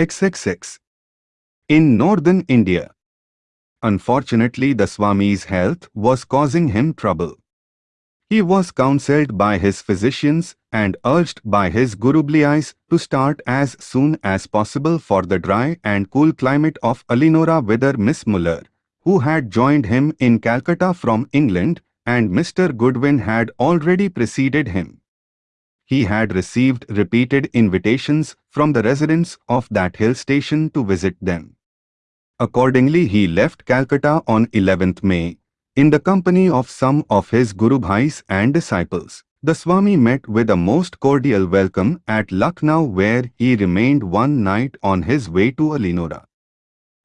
XXX. In northern India. Unfortunately the Swami's health was causing him trouble. He was counselled by his physicians and urged by his Gurubhais to start as soon as possible for the dry and cool climate of Almora whither Miss Muller, who had joined him in Calcutta from England, and Mr. Goodwin had already preceded him. He had received repeated invitations from the residents of that hill station to visit them. Accordingly he left Calcutta on 11th May, in the company of some of his Guru Bhais and disciples. The Swami met with a most cordial welcome at Lucknow where he remained one night on his way to Almora.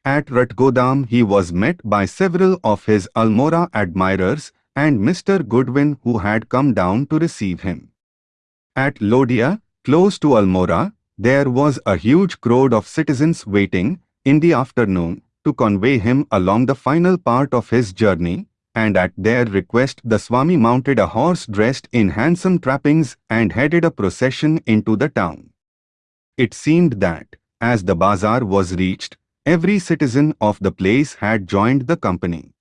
At Ratgodam he was met by several of his Almora admirers and Mr. Goodwin who had come down to receive him. At Lodia, close to Almora, there was a huge crowd of citizens waiting, in the afternoon, to convey him along the final part of his journey, and at their request the Swami mounted a horse dressed in handsome trappings and headed a procession into the town. It seemed that, as the bazaar was reached, every citizen of the place had joined the company.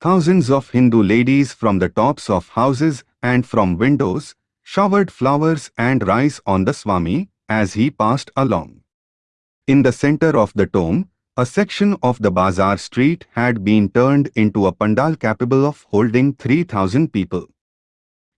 Thousands of Hindu ladies from the tops of houses and from windows showered flowers and rice on the Swami as he passed along. In the center of the tomb, a section of the bazaar street had been turned into a pandal capable of holding 3000 people.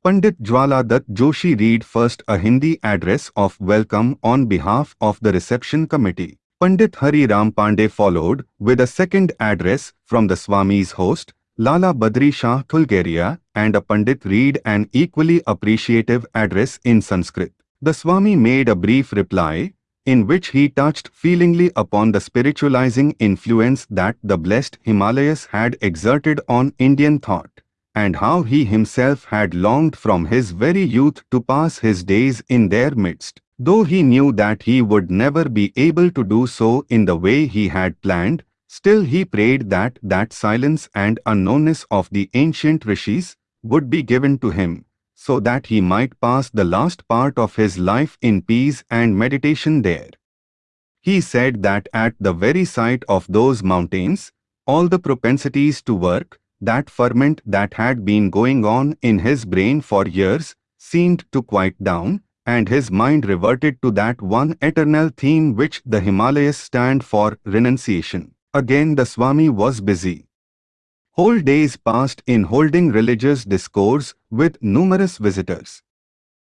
Pandit Jwala Dutt Joshi read first a Hindi address of welcome on behalf of the reception committee. Pandit Hari Ram Pandey followed with a second address from the Swami's host, Lala Badri Shah Thulgeria, and a Pandit read an equally appreciative address in Sanskrit. The Swami made a brief reply, in which he touched feelingly upon the spiritualizing influence that the blessed Himalayas had exerted on Indian thought, and how he himself had longed from his very youth to pass his days in their midst. Though he knew that he would never be able to do so in the way he had planned, still he prayed that that silence and unknownness of the ancient rishis would be given to him, so that he might pass the last part of his life in peace and meditation there. He said that at the very sight of those mountains, all the propensities to work, that ferment that had been going on in his brain for years, seemed to quiet down, and his mind reverted to that one eternal theme which the Himalayas stand for, renunciation. Again the Swami was busy. Whole days passed in holding religious discourse with numerous visitors.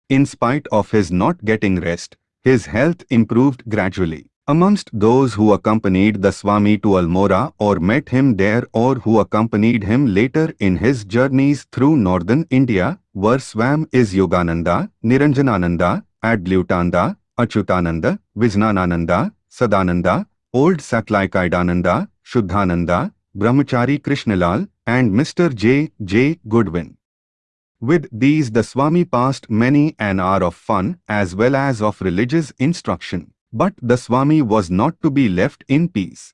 In spite of his not getting rest, his health improved gradually. Amongst those who accompanied the Swami to Almora or met him there or who accompanied him later in his journeys through northern India were Swam is Yogananda, Niranjanananda, Adbhutananda, Achutananda, Vijnanananda, Sadananda, Old Saklaikaidananda, Shuddhananda, Brahmachari Krishnalal, and Mr. J. J. Goodwin. With these the Swami passed many an hour of fun as well as of religious instruction. But the Swami was not to be left in peace.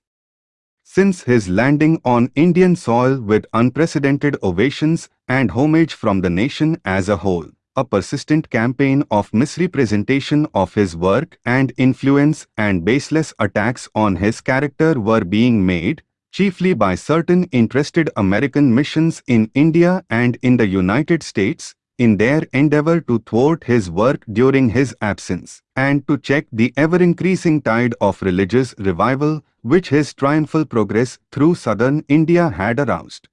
Since his landing on Indian soil with unprecedented ovations and homage from the nation as a whole, a persistent campaign of misrepresentation of his work and influence and baseless attacks on his character were being made, chiefly by certain interested American missions in India and in the United States, in their endeavor to thwart his work during his absence, and to check the ever-increasing tide of religious revival which his triumphal progress through southern India had aroused.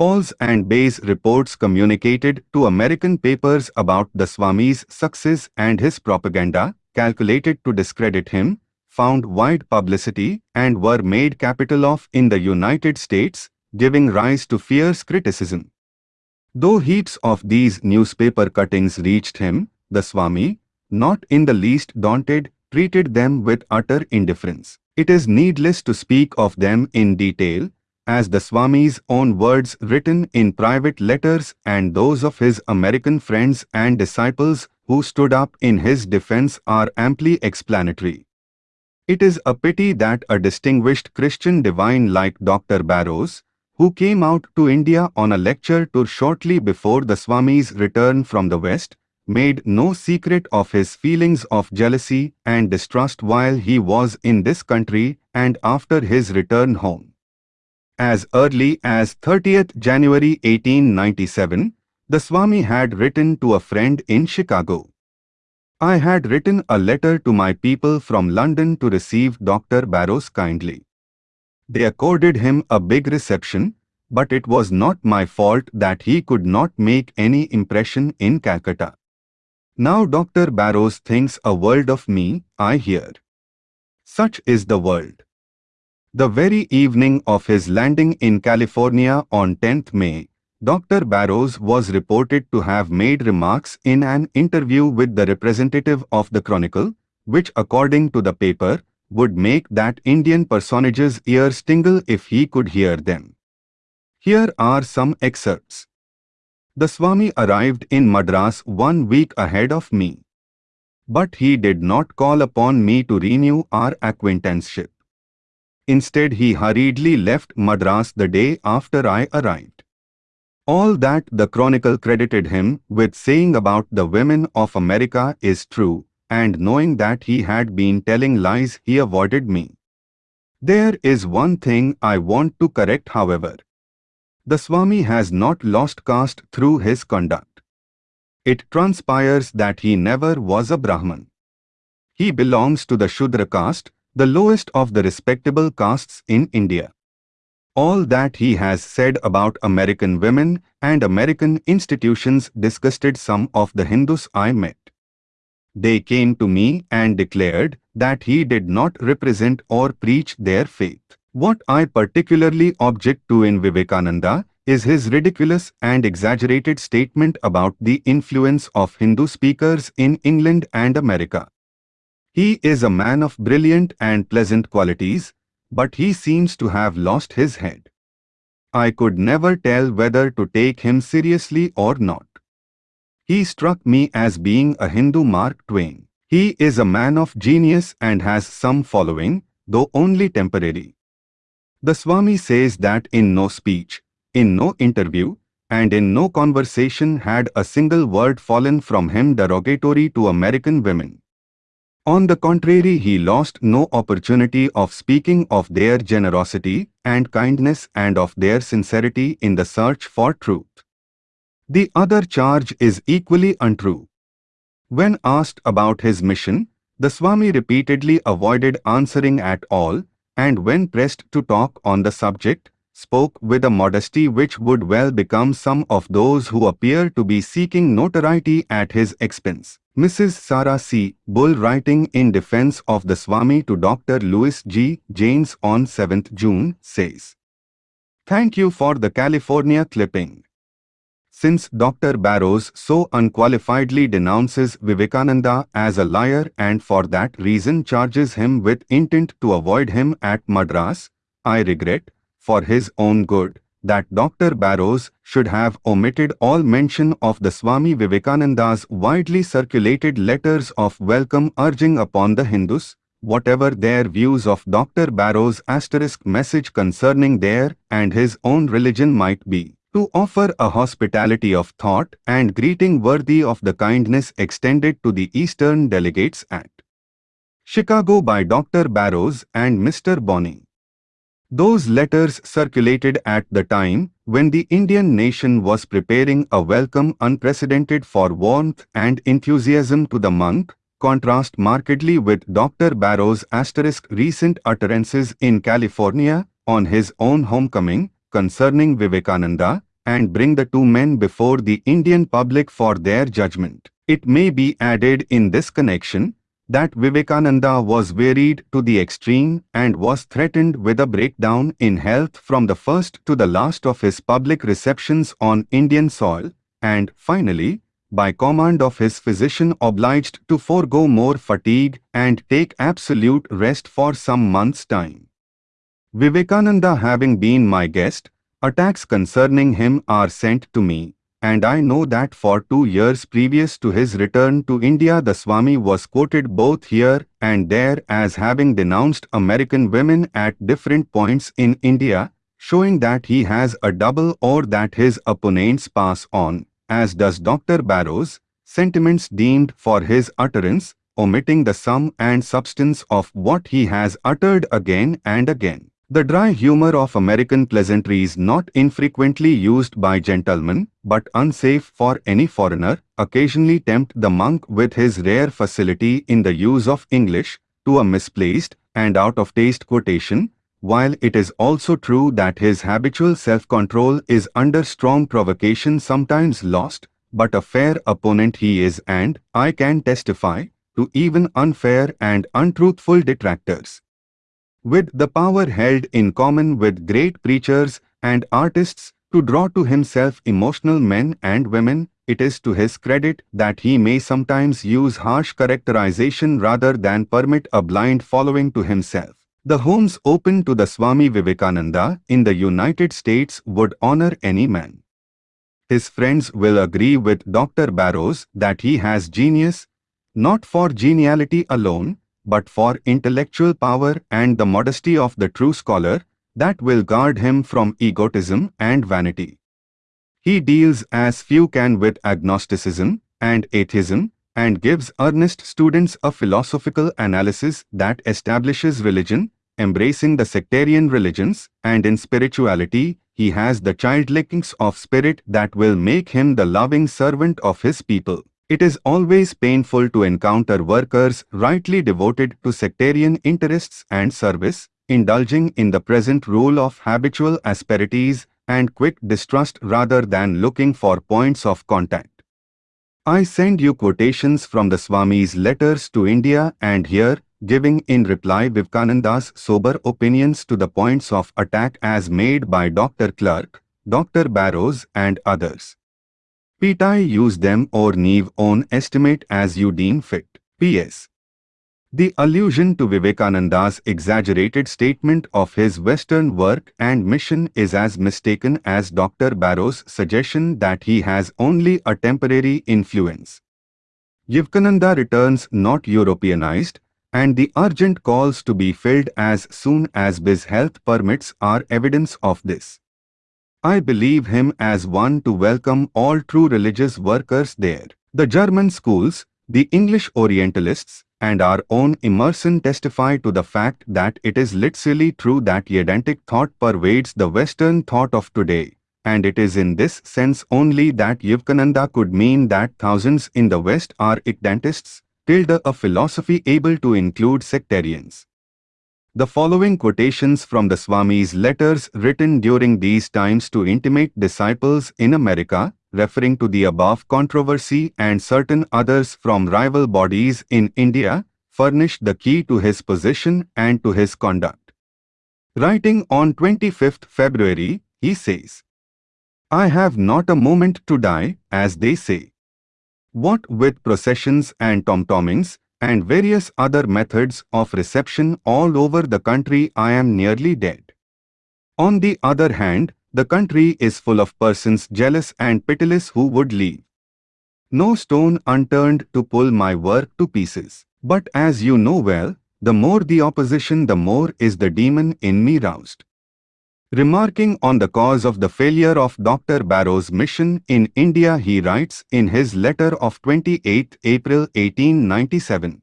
False and base reports communicated to American papers about the Swami's success and his propaganda, calculated to discredit him, found wide publicity and were made capital of in the United States, giving rise to fierce criticism. Though heaps of these newspaper cuttings reached him, the Swami, not in the least daunted, treated them with utter indifference. It is needless to speak of them in detail, as the Swami's own words written in private letters and those of his American friends and disciples who stood up in his defense are amply explanatory. It is a pity that a distinguished Christian divine like Dr. Barrows, who came out to India on a lecture tour shortly before the Swami's return from the West, made no secret of his feelings of jealousy and distrust while he was in this country and after his return home. As early as 30th January 1897, the Swami had written to a friend in Chicago. I had written a letter to my people from London to receive Dr. Barrows kindly. They accorded him a big reception, but it was not my fault that he could not make any impression in Calcutta. Now Dr. Barrows thinks a world of me, I hear. Such is the world. The very evening of his landing in California on 10th May, Dr. Barrows was reported to have made remarks in an interview with the representative of the Chronicle, which according to the paper, would make that Indian personage's ears tingle if he could hear them. Here are some excerpts. The Swami arrived in Madras one week ahead of me. But he did not call upon me to renew our acquaintanceship. Instead, he hurriedly left Madras the day after I arrived. All that the Chronicle credited him with saying about the women of America is true, and knowing that he had been telling lies, he avoided me. There is one thing I want to correct, however. The Swami has not lost caste through his conduct. It transpires that he never was a Brahman. He belongs to the Shudra caste, the lowest of the respectable castes in India. All that he has said about American women and American institutions disgusted some of the Hindus I met. They came to me and declared that he did not represent or preach their faith. What I particularly object to in Vivekananda is his ridiculous and exaggerated statement about the influence of Hindu speakers in England and America. He is a man of brilliant and pleasant qualities, but he seems to have lost his head. I could never tell whether to take him seriously or not. He struck me as being a Hindu Mark Twain. He is a man of genius and has some following, though only temporary. The Swami says that in no speech, in no interview, and in no conversation had a single word fallen from him derogatory to American women. On the contrary he lost no opportunity of speaking of their generosity and kindness and of their sincerity in the search for truth. The other charge is equally untrue. When asked about his mission, the Swami repeatedly avoided answering at all, and when pressed to talk on the subject, spoke with a modesty which would well become some of those who appear to be seeking notoriety at his expense. Mrs. Sarah C. Bull writing in defense of the Swami to Dr. Louis G. Janes on 7th June says, Thank you for the California clipping. Since Dr. Barrows so unqualifiedly denounces Vivekananda as a liar and for that reason charges him with intent to avoid him at Madras, I regret, for his own good, that Dr. Barrows should have omitted all mention of the Swami Vivekananda's widely circulated letters of welcome urging upon the Hindus, whatever their views of Dr. Barrows' asterisk message concerning their and his own religion might be, to offer a hospitality of thought and greeting worthy of the kindness extended to the Eastern delegates at Chicago by Dr. Barrows and Mr. Bonney. Those letters circulated at the time when the Indian nation was preparing a welcome unprecedented for warmth and enthusiasm to the month, contrast markedly with Dr. Barrow's asterisk recent utterances in California on his own homecoming concerning Vivekananda and bring the two men before the Indian public for their judgment. It may be added in this connection that Vivekananda was wearied to the extreme and was threatened with a breakdown in health from the first to the last of his public receptions on Indian soil, and finally, by command of his physician obliged to forego more fatigue and take absolute rest for some months' time. Vivekananda having been my guest, attacks concerning him are sent to me, and I know that for two years previous to his return to India the Swami was quoted both here and there as having denounced American women at different points in India, showing that he has a double or that his opponents pass on, as does Dr. Barrows, sentiments deemed for his utterance, omitting the sum and substance of what he has uttered again and again. The dry humor of American pleasantries not infrequently used by gentlemen, but unsafe for any foreigner, occasionally tempt the monk with his rare facility in the use of English, to a misplaced and out-of-taste quotation, while it is also true that his habitual self-control is under strong provocation sometimes lost, but a fair opponent he is and, I can testify, to even unfair and untruthful detractors with the power held in common with great preachers and artists to draw to himself emotional men and women, it is to his credit that he may sometimes use harsh characterization rather than permit a blind following to himself. The homes open to the Swami Vivekananda in the United States would honor any man. His friends will agree with Dr. Barrows that he has genius, not for geniality alone, but for intellectual power and the modesty of the true scholar that will guard him from egotism and vanity. He deals as few can with agnosticism and atheism and gives earnest students a philosophical analysis that establishes religion, embracing the sectarian religions, and in spirituality, he has the childlikings of spirit that will make him the loving servant of his people. It is always painful to encounter workers rightly devoted to sectarian interests and service, indulging in the present rule of habitual asperities and quick distrust rather than looking for points of contact. I send you quotations from the Swami's letters to India and here, giving in reply Vivekananda's sober opinions to the points of attack as made by Dr. Clark, Dr. Barrows and others. Pitai use them or leave own estimate as you deem fit. P.S. The allusion to Vivekananda's exaggerated statement of his Western work and mission is as mistaken as Dr. Barrow's suggestion that he has only a temporary influence. Vivekananda returns not Europeanized, and the urgent calls to be filled as soon as his health permits are evidence of this. I believe him as one to welcome all true religious workers there. The German schools, the English Orientalists, and our own Emerson testify to the fact that it is literally true that Vedantic thought pervades the Western thought of today, and it is in this sense only that Vivekananda could mean that thousands in the West are Vedantists, tilde a philosophy able to include sectarians. The following quotations from the Swami's letters written during these times to intimate disciples in America, referring to the above controversy and certain others from rival bodies in India, furnish the key to his position and to his conduct. Writing on 25th February, he says, I have not a moment to die, as they say. What with processions and tom-tommings, and various other methods of reception all over the country I am nearly dead. On the other hand, the country is full of persons jealous and pitiless who would leave no stone unturned to pull my work to pieces. But as you know well, the more the opposition the more is the demon in me roused. Remarking on the cause of the failure of Dr. Barrow's mission in India he writes in his letter of 28 April 1897.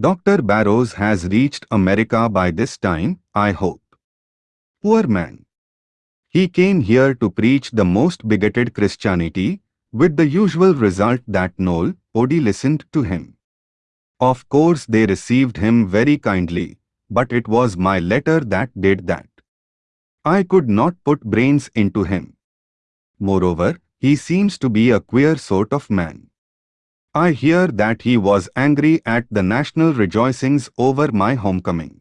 Dr. Barrows has reached America by this time, I hope. Poor man. He came here to preach the most bigoted Christianity, with the usual result that Noel, Odie listened to him. Of course they received him very kindly, but it was my letter that did that. I could not put brains into him. Moreover, he seems to be a queer sort of man. I hear that he was angry at the national rejoicings over my homecoming.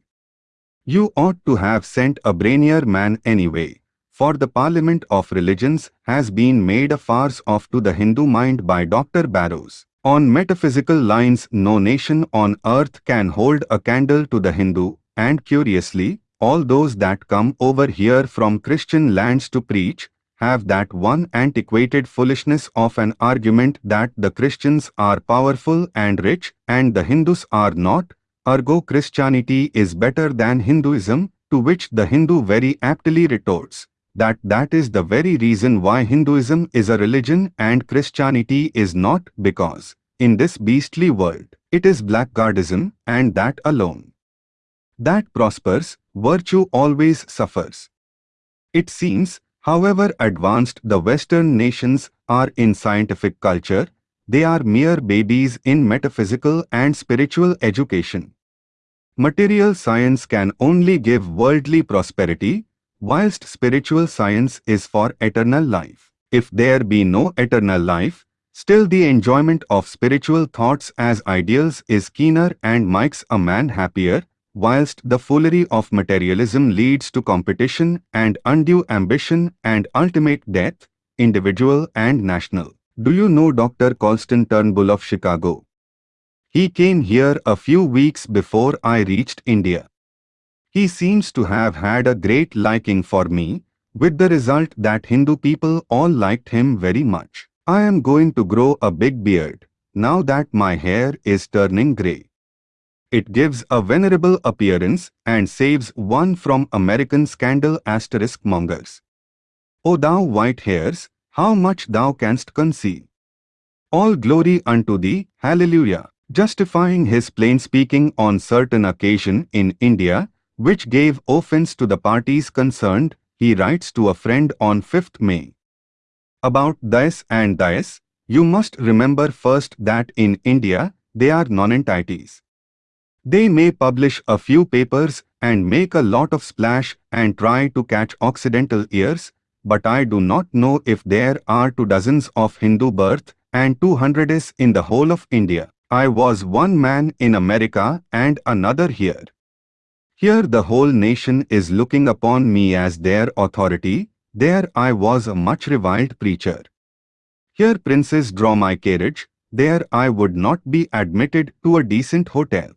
You ought to have sent a brainier man anyway, for the Parliament of Religions has been made a farce of to the Hindu mind by Dr. Barrows. On metaphysical lines no nation on earth can hold a candle to the Hindu, and curiously, all those that come over here from Christian lands to preach have that one antiquated foolishness of an argument that the Christians are powerful and rich and the Hindus are not, ergo Christianity is better than Hinduism, to which the Hindu very aptly retorts, that that is the very reason why Hinduism is a religion and Christianity is not because, in this beastly world, it is blackguardism and that alone. That prospers, virtue always suffers. It seems, however advanced the Western nations are in scientific culture, they are mere babies in metaphysical and spiritual education. Material science can only give worldly prosperity, whilst spiritual science is for eternal life. If there be no eternal life, still the enjoyment of spiritual thoughts as ideals is keener and makes a man happier, whilst the foolery of materialism leads to competition and undue ambition and ultimate death, individual and national. Do you know Dr. Colston Turnbull of Chicago? He came here a few weeks before I reached India. He seems to have had a great liking for me, with the result that Hindu people all liked him very much. I am going to grow a big beard, now that my hair is turning grey. It gives a venerable appearance and saves one from American scandal asterisk mongers. O thou white hairs, how much thou canst conceal. All glory unto thee, hallelujah. Justifying his plain speaking on certain occasion in India, which gave offense to the parties concerned, he writes to a friend on 5th May. About this and this, you must remember first that in India, they are non-entities. They may publish a few papers and make a lot of splash and try to catch Occidental ears, but I do not know if there are two dozens of Hindu birth and two hundreds in the whole of India. I was one man in America and another here. Here the whole nation is looking upon me as their authority, there I was a much reviled preacher. Here princes draw my carriage, there I would not be admitted to a decent hotel.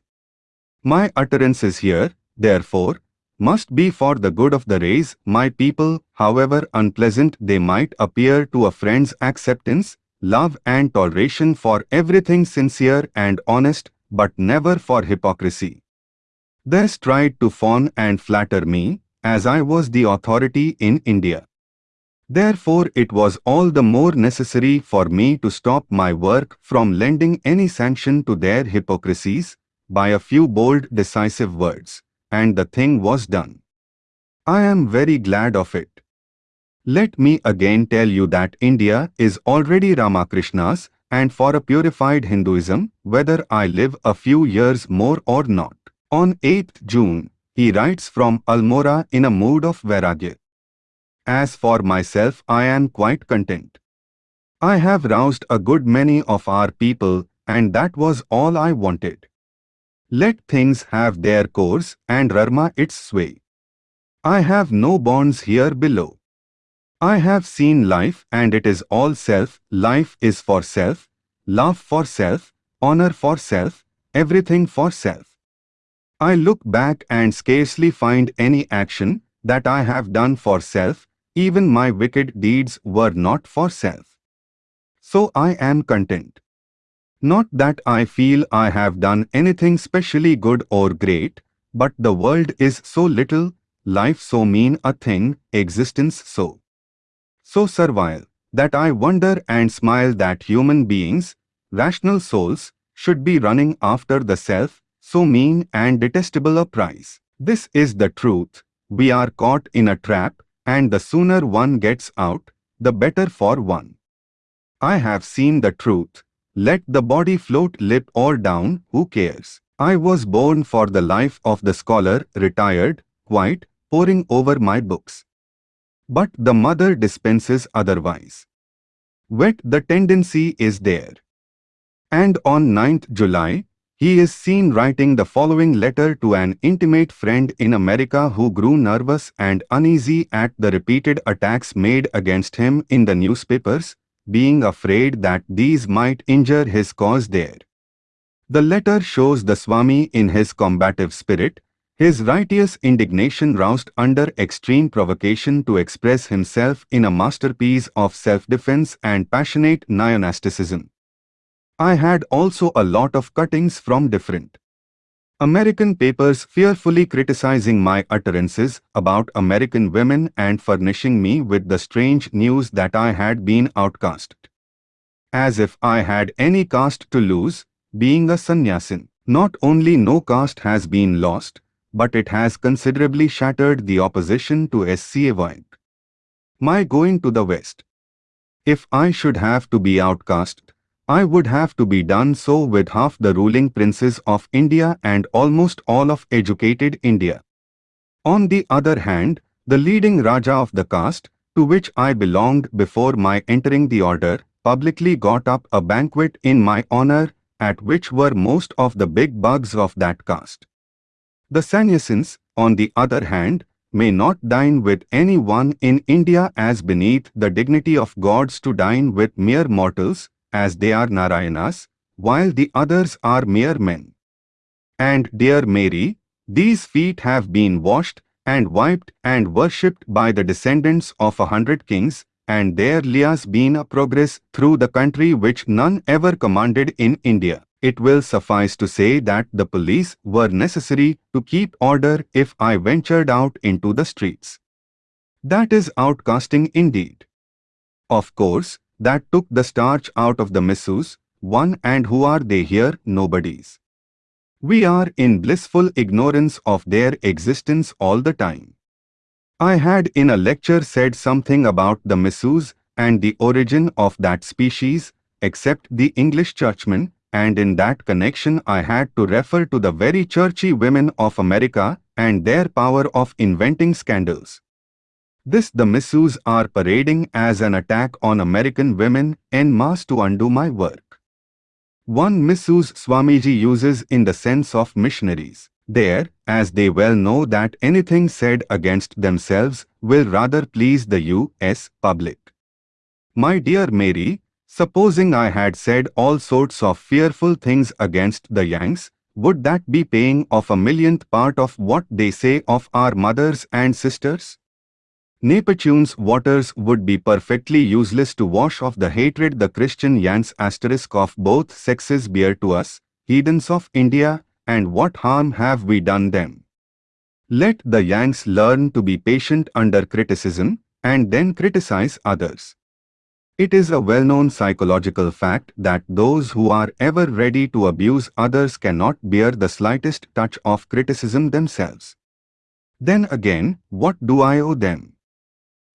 My utterances here, therefore, must be for the good of the race, my people, however unpleasant they might appear to a friend's acceptance, love and toleration for everything sincere and honest, but never for hypocrisy. Thus tried to fawn and flatter me, as I was the authority in India. Therefore it was all the more necessary for me to stop my work from lending any sanction to their hypocrisies, by a few bold decisive words and the thing was done. I am very glad of it. Let me again tell you that India is already Ramakrishna's and for a purified Hinduism, whether I live a few years more or not. On 8th June, he writes from Almora in a mood of Vairagya. As for myself, I am quite content. I have roused a good many of our people and that was all I wanted. Let things have their course and Karma its sway. I have no bonds here below. I have seen life and it is all self, life is for self, love for self, honor for self, everything for self. I look back and scarcely find any action that I have done for self, even my wicked deeds were not for self. So I am content. Not that I feel I have done anything specially good or great, but the world is so little, life so mean a thing, existence so. So servile, that I wonder and smile that human beings, rational souls, should be running after the self, so mean and detestable a prize. This is the truth, we are caught in a trap, and the sooner one gets out, the better for one. I have seen the truth, let the body float lip or down, who cares? I was born for the life of the scholar, retired, quiet, poring over my books. But the mother dispenses otherwise. Wet the tendency is there. And on 9th July, he is seen writing the following letter to an intimate friend in America who grew nervous and uneasy at the repeated attacks made against him in the newspapers, being afraid that these might injure his cause there. The letter shows the Swami in his combative spirit, his righteous indignation roused under extreme provocation to express himself in a masterpiece of self-defense and passionate neo-Gnosticism. I had also a lot of cuttings from different American papers fearfully criticizing my utterances about American women and furnishing me with the strange news that I had been outcast. As if I had any caste to lose, being a sannyasin. Not only no caste has been lost, but it has considerably shattered the opposition to SCA My going to the West. If I should have to be outcast, I would have to be done so with half the ruling princes of India and almost all of educated India. On the other hand, the leading Raja of the caste, to which I belonged before my entering the order, publicly got up a banquet in my honor, at which were most of the big bugs of that caste. The sannyasins, on the other hand, may not dine with anyone in India as beneath the dignity of gods to dine with mere mortals, as they are Narayanas, while the others are mere men. And dear Mary, these feet have been washed and wiped and worshipped by the descendants of a hundred kings, and there lies been a progress through the country which none ever commanded in India. It will suffice to say that the police were necessary to keep order if I ventured out into the streets. That is outcasting indeed. Of course, that took the starch out of the missus, one and who are they here, nobodies. We are in blissful ignorance of their existence all the time. I had in a lecture said something about the missus and the origin of that species, except the English churchmen, and in that connection I had to refer to the very churchy women of America and their power of inventing scandals. This the missus are parading as an attack on American women en masse to undo my work. One missus Swamiji uses in the sense of missionaries. There, as they well know that anything said against themselves will rather please the U.S. public. My dear Mary, supposing I had said all sorts of fearful things against the Yanks, would that be paying off a millionth part of what they say of our mothers and sisters? Neptune's waters would be perfectly useless to wash off the hatred the Christian Yanks asterisk of both sexes bear to us, heathens of India, and what harm have we done them? Let the Yanks learn to be patient under criticism, and then criticize others. It is a well-known psychological fact that those who are ever ready to abuse others cannot bear the slightest touch of criticism themselves. Then again, what do I owe them?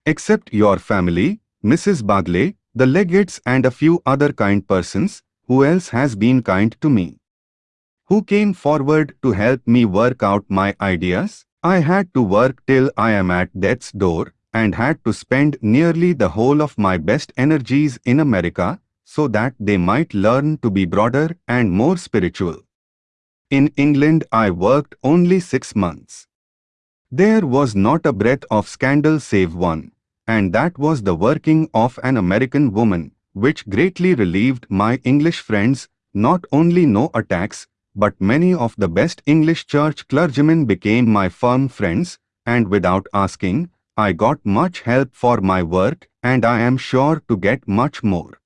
Except your family, Mrs. Bagley, the Leggetts and a few other kind persons, who else has been kind to me? Who came forward to help me work out my ideas? I had to work till I am at death's door and had to spend nearly the whole of my best energies in America so that they might learn to be broader and more spiritual. In England I worked only six months. There was not a breath of scandal save one, and that was the working of an American woman, which greatly relieved my English friends, not only no attacks, but many of the best English church clergymen became my firm friends, and without asking, I got much help for my work, and I am sure to get much more.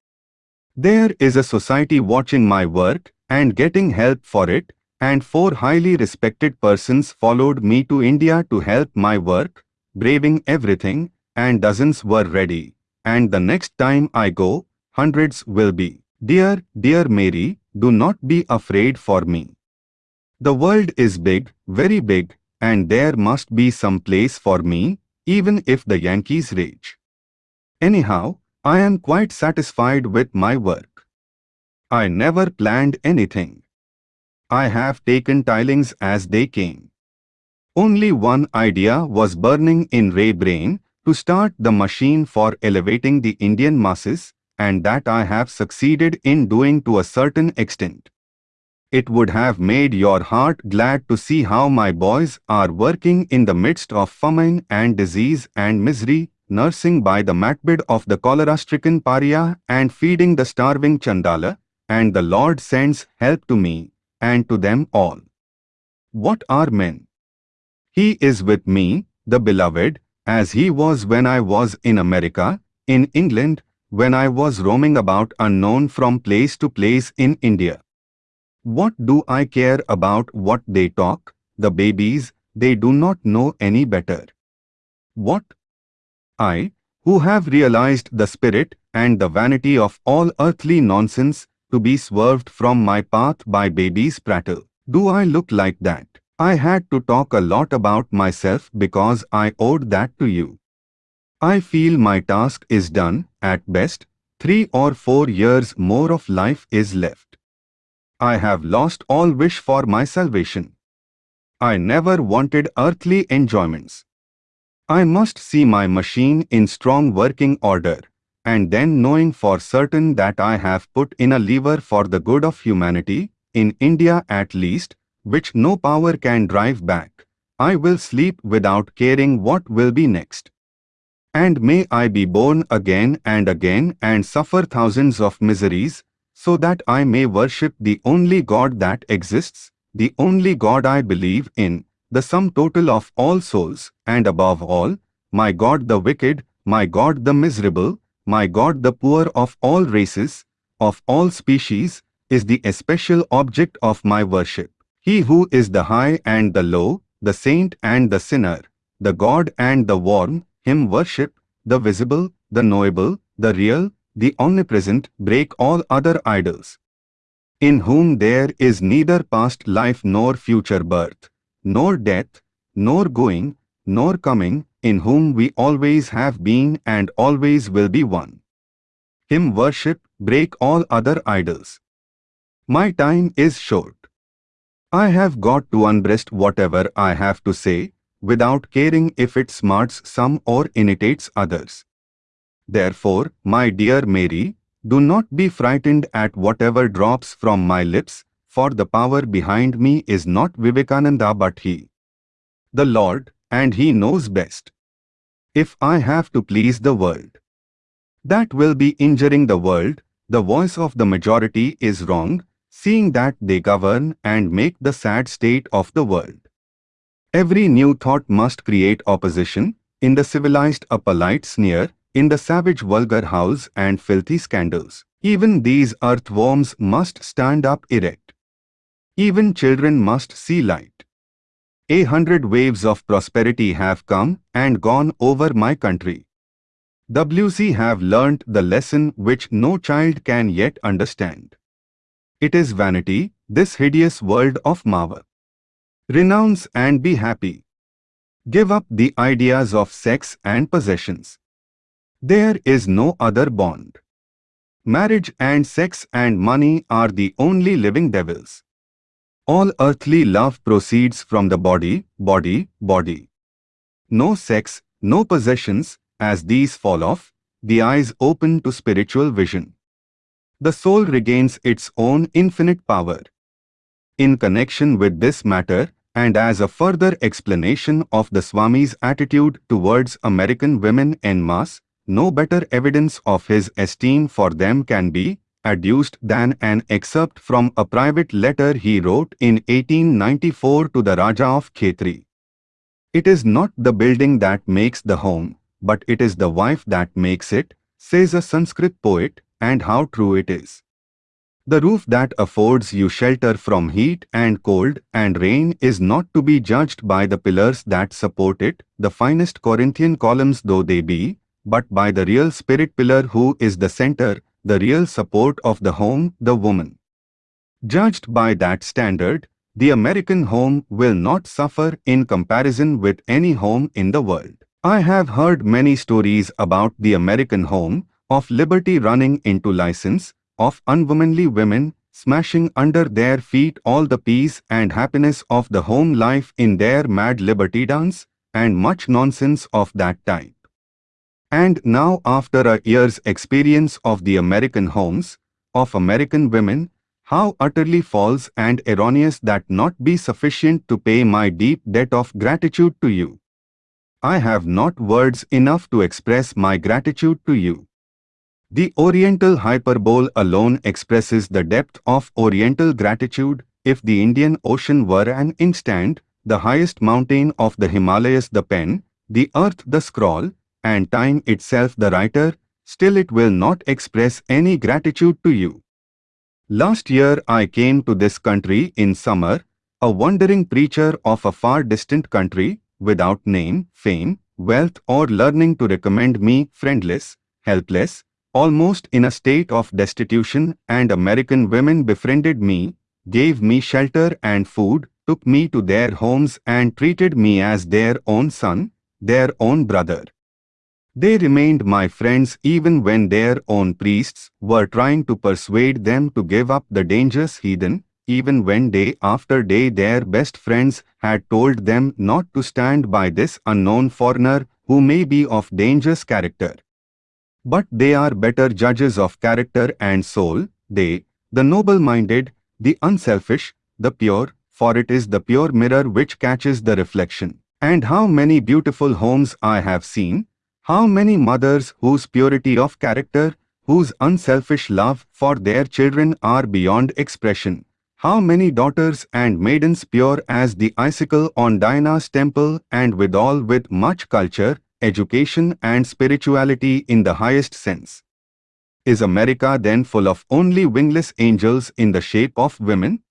There is a society watching my work and getting help for it, and four highly respected persons followed me to India to help my work, braving everything, and dozens were ready. And the next time I go, hundreds will be. Dear, dear Mary, do not be afraid for me. The world is big, very big, and there must be some place for me, even if the Yankees rage. Anyhow, I am quite satisfied with my work. I never planned anything. I have taken tilings as they came. Only one idea was burning in Ray brain, to start the machine for elevating the Indian masses, and that I have succeeded in doing to a certain extent. It would have made your heart glad to see how my boys are working in the midst of famine and disease and misery, nursing by the matbed of the cholera-stricken pariah and feeding the starving chandala, and the Lord sends help to me, and to them all. What are men? He is with me, the beloved, as he was when I was in America, in England, when I was roaming about unknown from place to place in India. What do I care about what they talk? The babies, they do not know any better. What? I, who have realized the spirit and the vanity of all earthly nonsense, to be swerved from my path by babies' prattle. Do I look like that? I had to talk a lot about myself because I owed that to you. I feel my task is done, at best, three or four years more of life is left. I have lost all wish for my salvation. I never wanted earthly enjoyments. I must see my machine in strong working order, and then knowing for certain that I have put in a lever for the good of humanity, in India at least, which no power can drive back, I will sleep without caring what will be next. And may I be born again and again and suffer thousands of miseries, so that I may worship the only God that exists, the only God I believe in, the sum total of all souls, and above all, my God the wicked, my God the miserable, my God the poor of all races, of all species, is the especial object of my worship. He who is the high and the low, the saint and the sinner, the God and the worm, him worship, the visible, the knowable, the real, the omnipresent, break all other idols. In whom there is neither past life nor future birth, nor death, nor going, nor coming, in whom we always have been and always will be one. Him worship, break all other idols. My time is short. I have got to unbreast whatever I have to say, without caring if it smarts some or irritates others. Therefore, my dear Mary, do not be frightened at whatever drops from my lips, for the power behind me is not Vivekananda but He. The Lord, and He knows best. If I have to please the world, that will be injuring the world, the voice of the majority is wrong, seeing that they govern and make the sad state of the world. Every new thought must create opposition, in the civilized a polite sneer, in the savage vulgar house and filthy scandals. Even these earthworms must stand up erect. Even children must see light. A hundred waves of prosperity have come and gone over my country. WC have learnt the lesson which no child can yet understand. It is vanity, this hideous world of Maya. Renounce and be happy. Give up the ideas of sex and possessions. There is no other bond. Marriage and sex and money are the only living devils. All earthly love proceeds from the body, body, body. No sex, no possessions, as these fall off, the eyes open to spiritual vision. The soul regains its own infinite power. In connection with this matter, and as a further explanation of the Swami's attitude towards American women en masse, no better evidence of his esteem for them can be, adduced than an excerpt from a private letter he wrote in 1894 to the Raja of Khetri. It is not the building that makes the home, but it is the wife that makes it, says a Sanskrit poet, and how true it is. The roof that affords you shelter from heat and cold and rain is not to be judged by the pillars that support it, the finest Corinthian columns though they be, but by the real spirit pillar who is the center, the real support of the home, the woman. Judged by that standard, the American home will not suffer in comparison with any home in the world. I have heard many stories about the American home, of liberty running into license, of unwomanly women smashing under their feet all the peace and happiness of the home life in their mad liberty dance, and much nonsense of that type. And now after a year's experience of the American homes, of American women, how utterly false and erroneous that not be sufficient to pay my deep debt of gratitude to you. I have not words enough to express my gratitude to you. The Oriental hyperbole alone expresses the depth of Oriental gratitude if the Indian Ocean were an inkstand, the highest mountain of the Himalayas the pen, the earth the scroll, and time itself the writer, still it will not express any gratitude to you. Last year I came to this country in summer, a wandering preacher of a far distant country, without name, fame, wealth or learning to recommend me, friendless, helpless, almost in a state of destitution and American women befriended me, gave me shelter and food, took me to their homes and treated me as their own son, their own brother. They remained my friends even when their own priests were trying to persuade them to give up the dangerous heathen, even when day after day their best friends had told them not to stand by this unknown foreigner who may be of dangerous character. But they are better judges of character and soul, they, the noble-minded, the unselfish, the pure, for it is the pure mirror which catches the reflection. And how many beautiful homes I have seen, how many mothers whose purity of character, whose unselfish love for their children are beyond expression. How many daughters and maidens pure as the icicle on Diana's temple and withal with much culture, education and spirituality in the highest sense. Is America then full of only wingless angels in the shape of women?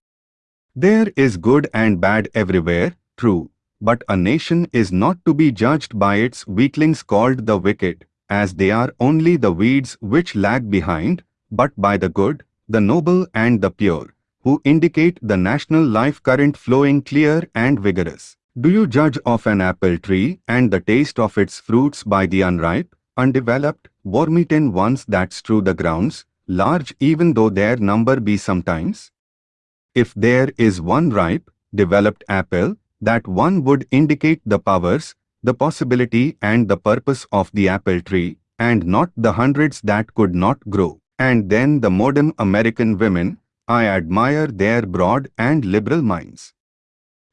There is good and bad everywhere, true, but a nation is not to be judged by its weaklings called the wicked, as they are only the weeds which lag behind, but by the good, the noble and the pure, who indicate the national life current flowing clear and vigorous. Do you judge of an apple tree and the taste of its fruits by the unripe, undeveloped, worm-eaten ones that strew the grounds, large even though their number be sometimes? If there is one ripe, developed apple, that one would indicate the powers, the possibility and the purpose of the apple tree, and not the hundreds that could not grow. And then the modern American women, I admire their broad and liberal minds.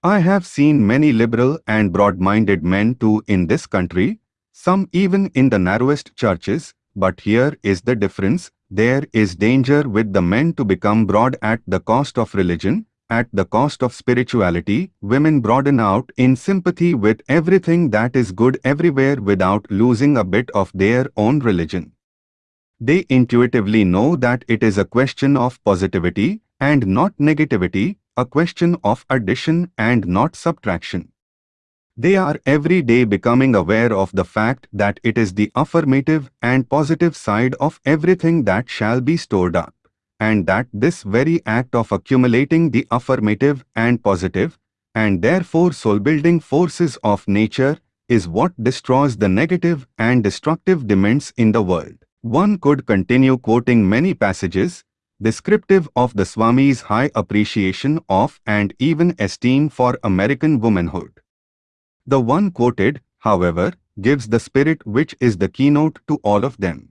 I have seen many liberal and broad-minded men too in this country, some even in the narrowest churches, but here is the difference, there is danger with the men to become broad at the cost of religion, at the cost of spirituality, women broaden out in sympathy with everything that is good everywhere without losing a bit of their own religion. They intuitively know that it is a question of positivity and not negativity, a question of addition and not subtraction. They are every day becoming aware of the fact that it is the affirmative and positive side of everything that shall be stored up, and that this very act of accumulating the affirmative and positive, and therefore soul-building forces of nature, is what destroys the negative and destructive demons in the world. One could continue quoting many passages, descriptive of the Swami's high appreciation of and even esteem for American womanhood. The one quoted, however, gives the spirit which is the keynote to all of them.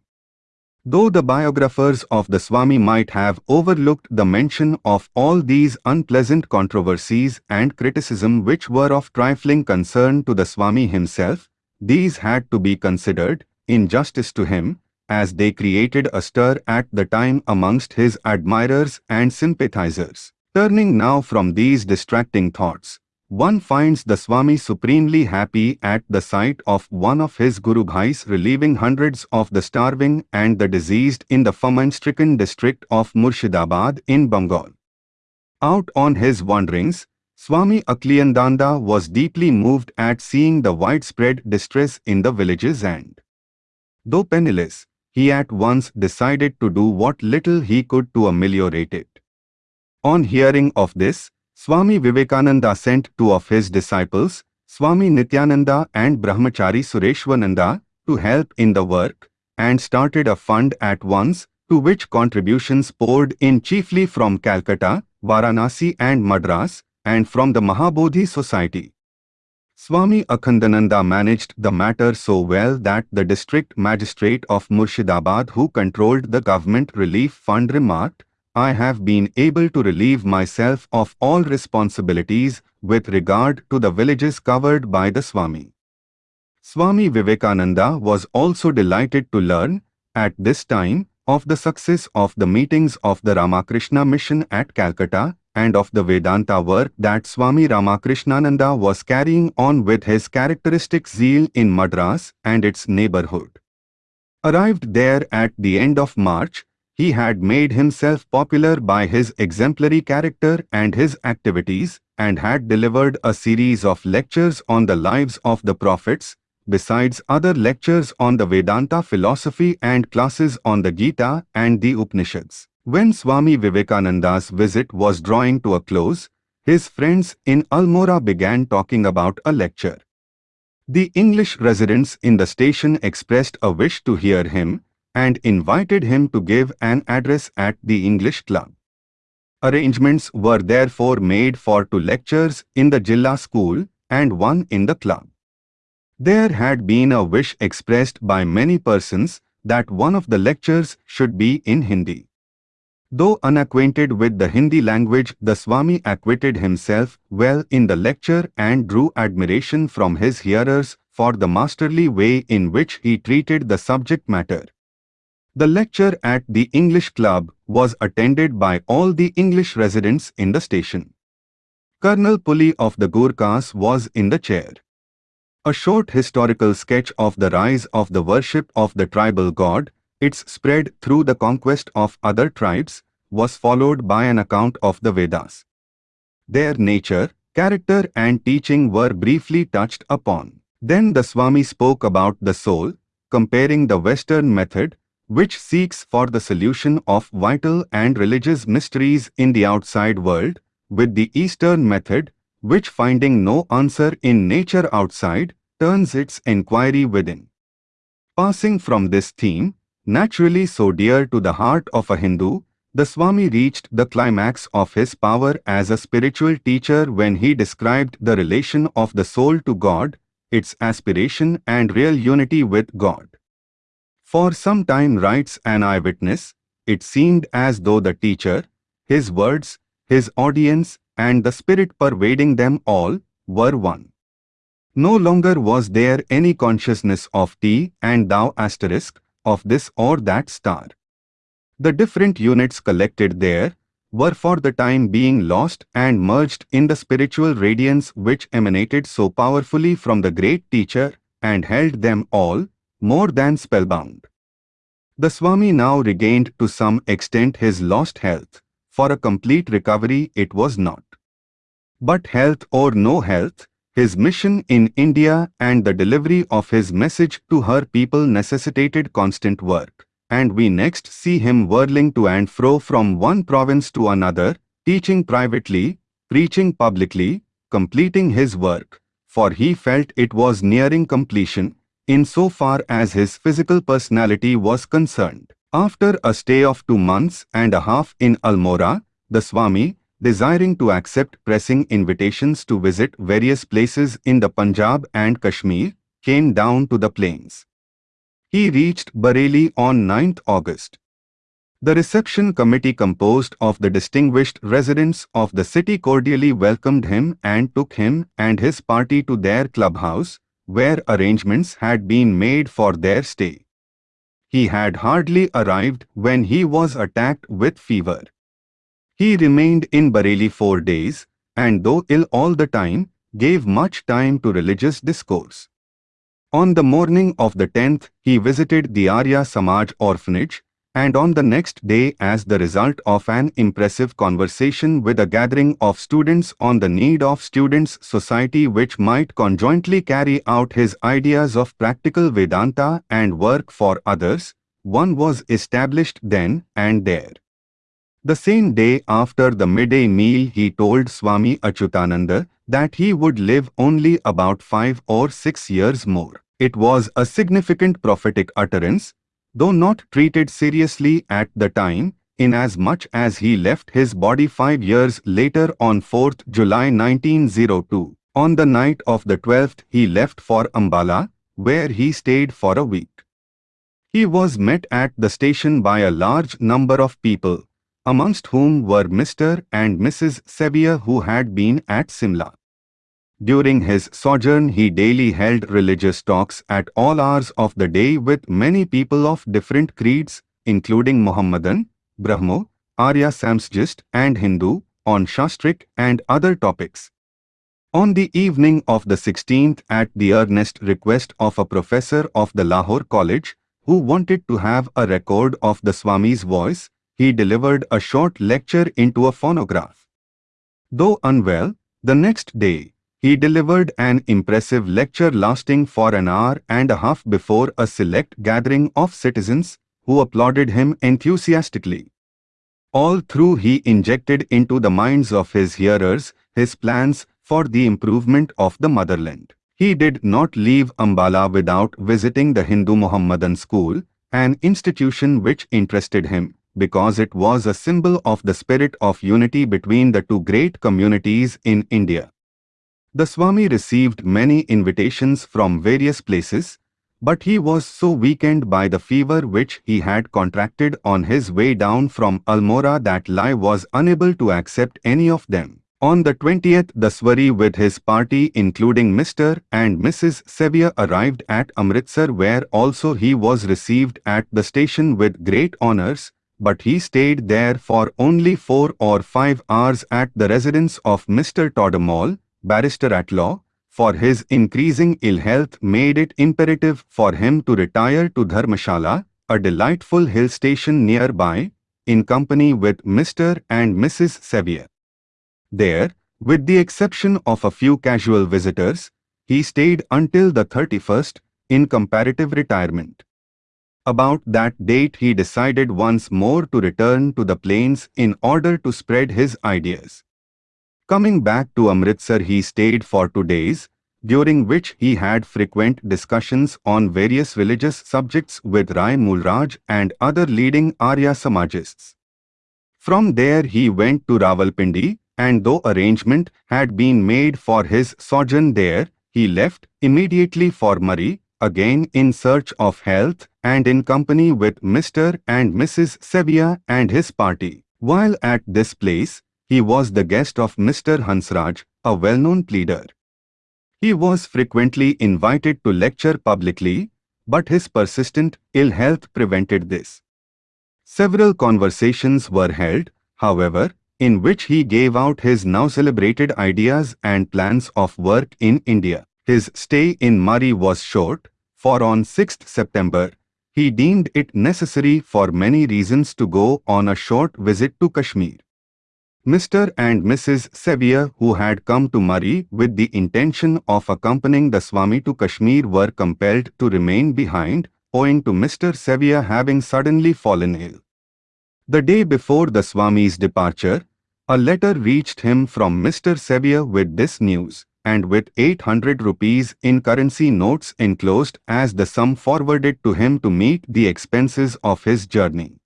Though the biographers of the Swami might have overlooked the mention of all these unpleasant controversies and criticism which were of trifling concern to the Swami himself, these had to be considered, in justice to him, as they created a stir at the time amongst his admirers and sympathizers. Turning now from these distracting thoughts, one finds the Swami supremely happy at the sight of one of his Guru Bhais relieving hundreds of the starving and the diseased in the famine-stricken district of Murshidabad in Bengal. Out on his wanderings, Swami Akhandananda was deeply moved at seeing the widespread distress in the villages and, though penniless, he at once decided to do what little he could to ameliorate it. On hearing of this, Swami Vivekananda sent two of his disciples, Swami Nityananda and Brahmachari Sureshwarananda, to help in the work, and started a fund at once, to which contributions poured in chiefly from Calcutta, Varanasi and Madras, and from the Mahabodhi Society. Swami Akhandananda managed the matter so well that the district magistrate of Murshidabad who controlled the government relief fund remarked, I have been able to relieve myself of all responsibilities with regard to the villages covered by the Swami. Swami Vivekananda was also delighted to learn, at this time, of the success of the meetings of the Ramakrishna mission at Calcutta and of the Vedanta work that Swami Ramakrishnananda was carrying on with his characteristic zeal in Madras and its neighborhood. Arrived there at the end of March, he had made himself popular by his exemplary character and his activities, and had delivered a series of lectures on the lives of the prophets, besides other lectures on the Vedanta philosophy and classes on the Gita and the Upanishads. When Swami Vivekananda's visit was drawing to a close, his friends in Almora began talking about a lecture. The English residents in the station expressed a wish to hear him, and invited him to give an address at the English Club. Arrangements were therefore made for two lectures in the Jilla school and one in the club. There had been a wish expressed by many persons that one of the lectures should be in Hindi. Though unacquainted with the Hindi language, the Swami acquitted himself well in the lecture and drew admiration from his hearers for the masterly way in which he treated the subject matter. The lecture at the English Club was attended by all the English residents in the station. Colonel Pulley of the Gurkhas was in the chair. A short historical sketch of the rise of the worship of the tribal god, its spread through the conquest of other tribes, was followed by an account of the Vedas. Their nature, character and teaching were briefly touched upon. Then the Swami spoke about the soul, comparing the Western method which seeks for the solution of vital and religious mysteries in the outside world, with the Eastern method, which finding no answer in nature outside, turns its inquiry within. Passing from this theme, naturally so dear to the heart of a Hindu, the Swami reached the climax of his power as a spiritual teacher when he described the relation of the soul to God, its aspiration and real unity with God. For some time writes an eyewitness, it seemed as though the teacher, his words, his audience, and the spirit pervading them all were one. No longer was there any consciousness of thee and thou asterisk, of this or that star. The different units collected there were for the time being lost and merged in the spiritual radiance which emanated so powerfully from the great teacher and held them all, more than spellbound. The Swami now regained to some extent his lost health. For a complete recovery it was not. But health or no health, his mission in India and the delivery of his message to her people necessitated constant work. And we next see him whirling to and fro from one province to another, teaching privately, preaching publicly, completing his work, for he felt it was nearing completion, in so far as his physical personality was concerned. After a stay of two months and a half in Almora, the Swami, desiring to accept pressing invitations to visit various places in the Punjab and Kashmir, came down to the plains. He reached Bareilly on 9th August. The reception committee composed of the distinguished residents of the city cordially welcomed him and took him and his party to their clubhouse, where arrangements had been made for their stay. He had hardly arrived when he was attacked with fever. He remained in Bareilly four days, and though ill all the time, gave much time to religious discourse. On the morning of the 10th, he visited the Arya Samaj orphanage, and on the next day as the result of an impressive conversation with a gathering of students on the need of students' society which might conjointly carry out his ideas of practical Vedanta and work for others, one was established then and there. The same day after the midday meal he told Swami Achyutananda that he would live only about five or six years more. It was a significant prophetic utterance, though not treated seriously at the time, inasmuch as he left his body five years later on 4th July 1902. On the night of the 12th he left for Ambala, where he stayed for a week. He was met at the station by a large number of people, amongst whom were Mr. and Mrs. Sevier who had been at Simla. During his sojourn he daily held religious talks at all hours of the day with many people of different creeds, including Mohammedan, Brahmo, Arya Samajist and Hindu, on Shastric and other topics. On the evening of the 16th at the earnest request of a professor of the Lahore College, who wanted to have a record of the Swami's voice, he delivered a short lecture into a phonograph. Though unwell, the next day, he delivered an impressive lecture lasting for an hour and a half before a select gathering of citizens who applauded him enthusiastically. All through he injected into the minds of his hearers his plans for the improvement of the motherland. He did not leave Ambala without visiting the Hindu Muhammadan school, an institution which interested him because it was a symbol of the spirit of unity between the two great communities in India. The Swami received many invitations from various places, but he was so weakened by the fever which he had contracted on his way down from Almora that Lai was unable to accept any of them. On the 20th, the Swami with his party including Mr. and Mrs. Sevier arrived at Amritsar where also he was received at the station with great honours, but he stayed there for only four or five hours at the residence of Mr. Todamol, barrister at law, for his increasing ill health made it imperative for him to retire to Dharmashala, a delightful hill station nearby, in company with Mr. and Mrs. Sevier. There, with the exception of a few casual visitors, he stayed until the 31st, in comparative retirement. About that date he decided once more to return to the plains in order to spread his ideas. Coming back to Amritsar he stayed for two days, during which he had frequent discussions on various religious subjects with Rai Mulraj and other leading Arya Samajists. From there he went to Rawalpindi, and though arrangement had been made for his sojourn there, he left immediately for Murree, again in search of health and in company with Mr. and Mrs. Sevier and his party. While at this place, he was the guest of Mr. Hansraj, a well-known pleader. He was frequently invited to lecture publicly, but his persistent ill health prevented this. Several conversations were held, however, in which he gave out his now celebrated ideas and plans of work in India. His stay in Murree was short, for on 6th September, he deemed it necessary for many reasons to go on a short visit to Kashmir. Mr. and Mrs. Sevier who had come to Murree with the intention of accompanying the Swami to Kashmir were compelled to remain behind owing to Mr. Sevier having suddenly fallen ill. The day before the Swami's departure, a letter reached him from Mr. Sevier with this news, and with 800 rupees in currency notes enclosed as the sum forwarded to him to meet the expenses of his journey.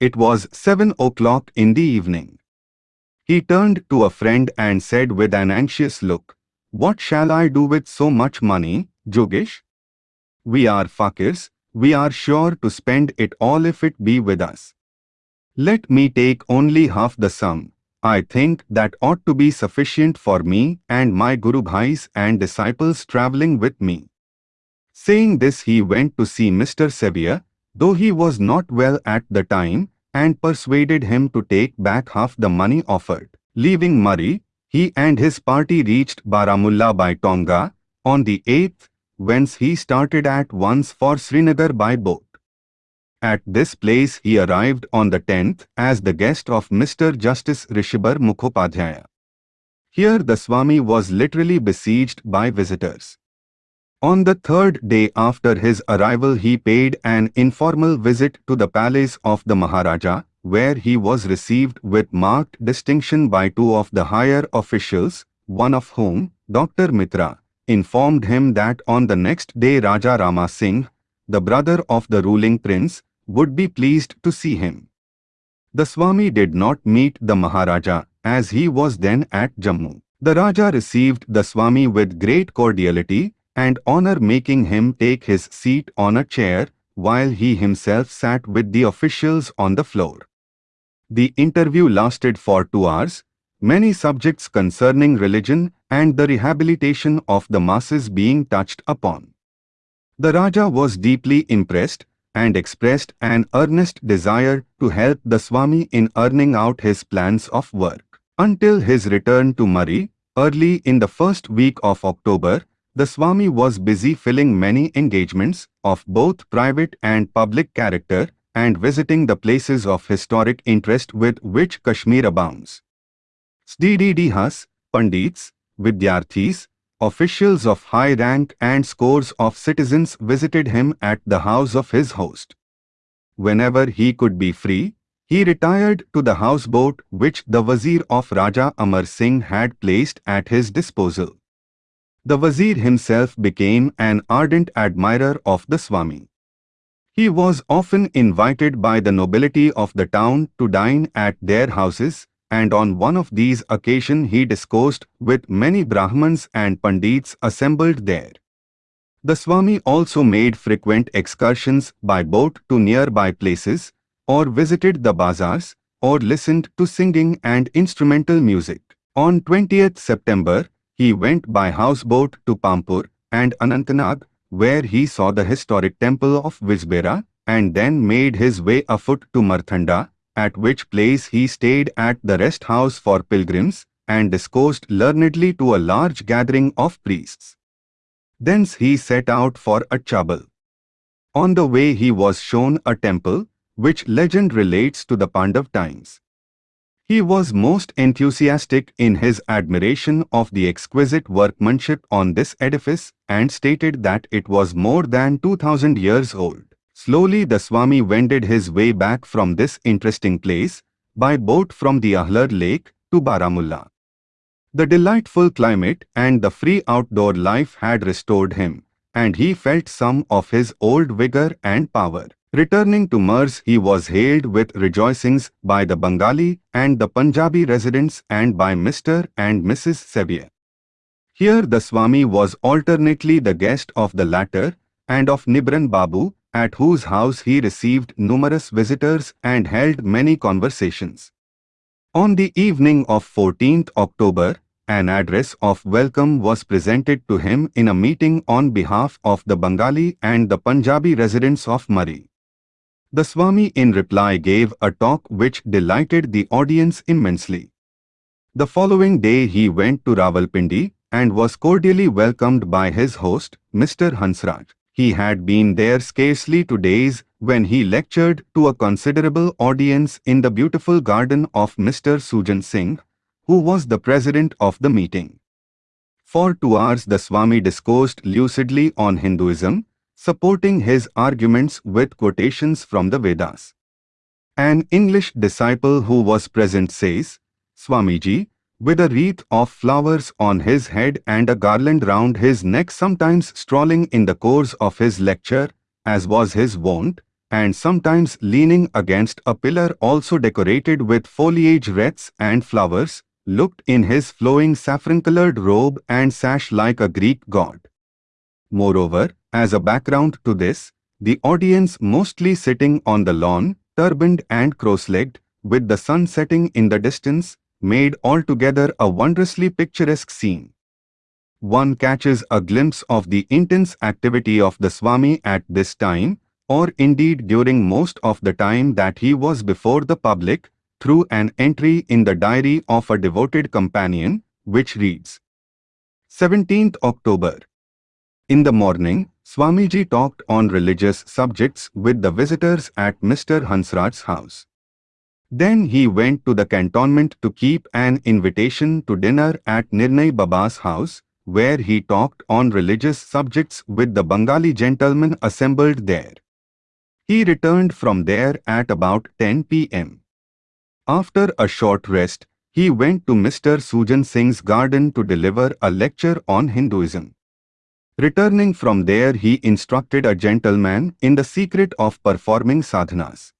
It was 7 o'clock in the evening. He turned to a friend and said with an anxious look, What shall I do with so much money, Jogesh? We are fakirs, we are sure to spend it all if it be with us. Let me take only half the sum. I think that ought to be sufficient for me and my Guru Bhais and disciples travelling with me. Saying this he went to see Mr. Sevier, though he was not well at the time, and persuaded him to take back half the money offered. Leaving Murree, he and his party reached Baramulla by Tonga on the 8th, whence he started at once for Srinagar by boat. At this place he arrived on the 10th as the guest of Mr. Justice Rishabhar Mukhopadhyaya. Here the Swami was literally besieged by visitors. On the third day after his arrival he paid an informal visit to the palace of the Maharaja, where he was received with marked distinction by two of the higher officials, one of whom, Dr. Mitra, informed him that on the next day Raja Rama Singh, the brother of the ruling prince, would be pleased to see him. The Swami did not meet the Maharaja as he was then at Jammu. The Raja received the Swami with great cordiality and honor making him take his seat on a chair while he himself sat with the officials on the floor. The interview lasted for two hours, many subjects concerning religion and the rehabilitation of the masses being touched upon. The Raja was deeply impressed and expressed an earnest desire to help the Swami in earning out his plans of work. Until his return to Murree, early in the first week of October, The Swami was busy filling many engagements of both private and public character and visiting the places of historic interest with which Kashmir abounds. Sadhus, Pandits, Vidyarthis, officials of high rank and scores of citizens visited him at the house of his host. Whenever he could be free, he retired to the houseboat which the Wazir of Raja Amar Singh had placed at his disposal. The Wazir himself became an ardent admirer of the Swami. He was often invited by the nobility of the town to dine at their houses, and on one of these occasions he discoursed with many Brahmans and Pandits assembled there. The Swami also made frequent excursions by boat to nearby places, or visited the bazaars, or listened to singing and instrumental music. On 20th September, he went by houseboat to Pampur and Anantnag, where he saw the historic temple of Wijbera, and then made his way afoot to Marthanda, at which place he stayed at the rest house for pilgrims, and discoursed learnedly to a large gathering of priests. Thence he set out for Achabal. On the way he was shown a temple, which legend relates to the Pandav times. He was most enthusiastic in his admiration of the exquisite workmanship on this edifice and stated that it was more than 2000 years old. Slowly the Swami wended his way back from this interesting place by boat from the Ahlar lake to Baramulla. The delightful climate and the free outdoor life had restored him, and he felt some of his old vigor and power. Returning to Murree, he was hailed with rejoicings by the Bengali and the Punjabi residents and by Mr. and Mrs. Sevier. Here the Swami was alternately the guest of the latter and of Nibran Babu, at whose house he received numerous visitors and held many conversations. On the evening of 14th October, an address of welcome was presented to him in a meeting on behalf of the Bengali and the Punjabi residents of Murree. The Swami in reply gave a talk which delighted the audience immensely. The following day he went to Rawalpindi and was cordially welcomed by his host, Mr. Hansraj. He had been there scarcely two days when he lectured to a considerable audience in the beautiful garden of Mr. Sujan Singh, who was the president of the meeting. For two hours the Swami discoursed lucidly on Hinduism, supporting his arguments with quotations from the Vedas. An English disciple who was present says, Swamiji, with a wreath of flowers on his head and a garland round his neck sometimes strolling in the course of his lecture, as was his wont, and sometimes leaning against a pillar also decorated with foliage wreaths and flowers, looked in his flowing saffron-coloured robe and sash like a Greek god. Moreover, as a background to this, the audience mostly sitting on the lawn, turbaned and cross-legged, with the sun setting in the distance, made altogether a wondrously picturesque scene. One catches a glimpse of the intense activity of the Swami at this time, or indeed during most of the time that he was before the public, through an entry in the diary of a devoted companion, which reads, 17th October. In the morning, Swamiji talked on religious subjects with the visitors at Mr. Hansraj's house. Then he went to the cantonment to keep an invitation to dinner at Nirnay Baba's house, where he talked on religious subjects with the Bengali gentlemen assembled there. He returned from there at about 10 p.m. After a short rest, he went to Mr. Sujan Singh's garden to deliver a lecture on Hinduism. Returning from there he instructed a gentleman in the secret of performing sadhanas.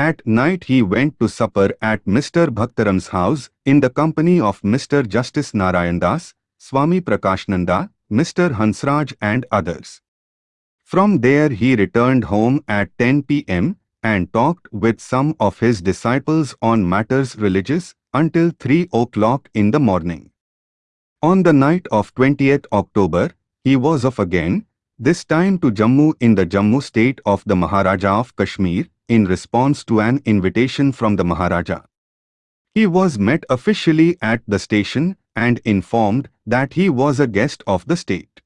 At night he went to supper at Mr. Bhaktaram's house in the company of Mr. Justice Narayandas, Swami Prakashananda, Mr. Hansraj and others. From there he returned home at 10 p.m. and talked with some of his disciples on matters religious until 3 o'clock in the morning. On the night of 20th October, he was off again, this time to Jammu in the Jammu state of the Maharaja of Kashmir, in response to an invitation from the Maharaja. He was met officially at the station and informed that he was a guest of the state.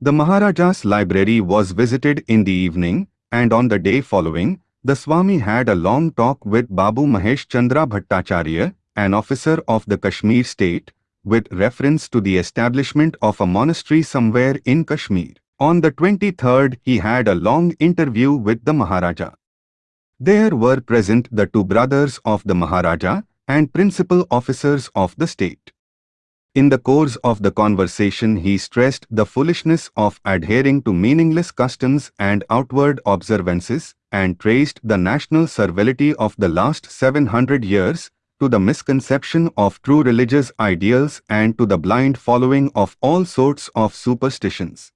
The Maharaja's library was visited in the evening, and on the day following, the Swami had a long talk with Babu Mahesh Chandra Bhattacharya, an officer of the Kashmir state, with reference to the establishment of a monastery somewhere in Kashmir. On the 23rd, he had a long interview with the Maharaja. There were present the two brothers of the Maharaja and principal officers of the state. In the course of the conversation he stressed the foolishness of adhering to meaningless customs and outward observances and traced the national servility of the last 700 years to the misconception of true religious ideals and to the blind following of all sorts of superstitions.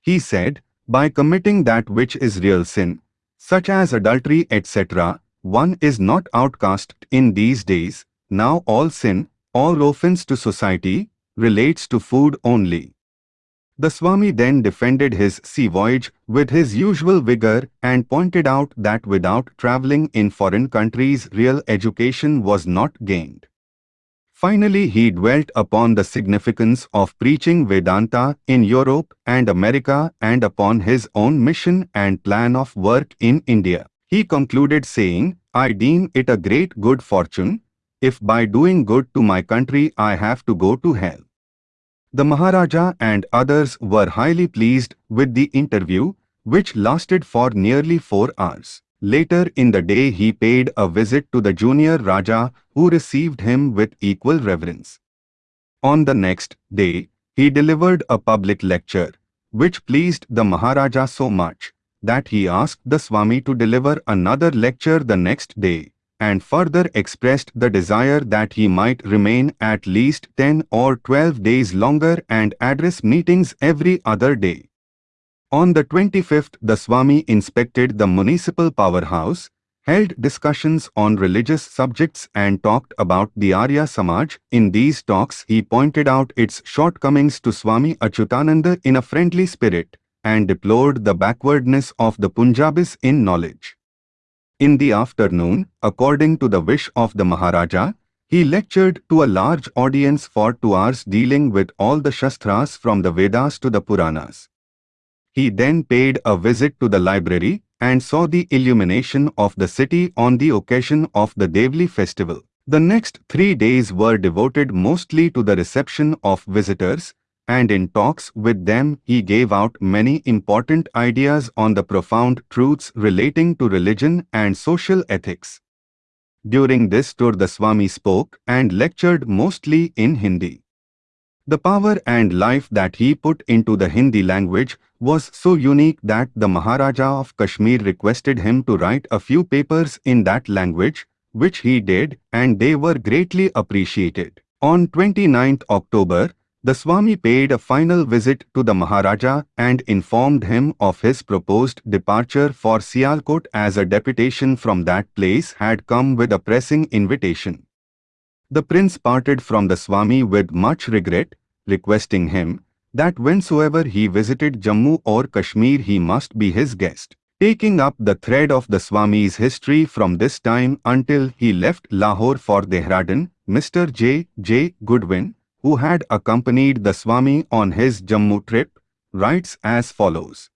He said, by committing that which is real sin, such as adultery etc., one is not outcast in these days, now all sin, all offense to society, relates to food only. The Swami then defended his sea voyage with his usual vigor and pointed out that without travelling in foreign countries real education was not gained. Finally he dwelt upon the significance of preaching Vedanta in Europe and America and upon his own mission and plan of work in India. He concluded saying, I deem it a great good fortune if by doing good to my country I have to go to hell. The Maharaja and others were highly pleased with the interview, which lasted for nearly four hours. Later in the day he paid a visit to the junior Raja who received him with equal reverence. On the next day, he delivered a public lecture, which pleased the Maharaja so much that he asked the Swami to deliver another lecture the next day and further expressed the desire that he might remain at least 10 or 12 days longer and address meetings every other day. On the 25th, the Swami inspected the municipal powerhouse, held discussions on religious subjects and talked about the Arya Samaj. In these talks, he pointed out its shortcomings to Swami Achyutananda in a friendly spirit and deplored the backwardness of the Punjabis in knowledge. In the afternoon, according to the wish of the Maharaja, he lectured to a large audience for two hours dealing with all the Shastras from the Vedas to the Puranas. He then paid a visit to the library and saw the illumination of the city on the occasion of the Devli festival. The next three days were devoted mostly to the reception of visitors, and in talks with them he gave out many important ideas on the profound truths relating to religion and social ethics. During this tour the Swami spoke and lectured mostly in Hindi. The power and life that he put into the Hindi language was so unique that the Maharaja of Kashmir requested him to write a few papers in that language, which he did and they were greatly appreciated. On 29th October, the Swami paid a final visit to the Maharaja and informed him of his proposed departure for Sialkot as a deputation from that place had come with a pressing invitation. The prince parted from the Swami with much regret, requesting him that whensoever he visited Jammu or Kashmir he must be his guest. Taking up the thread of the Swami's history from this time until he left Lahore for Dehradun, Mr. J. J. Goodwin, who had accompanied the Swami on his Jammu trip, writes as follows.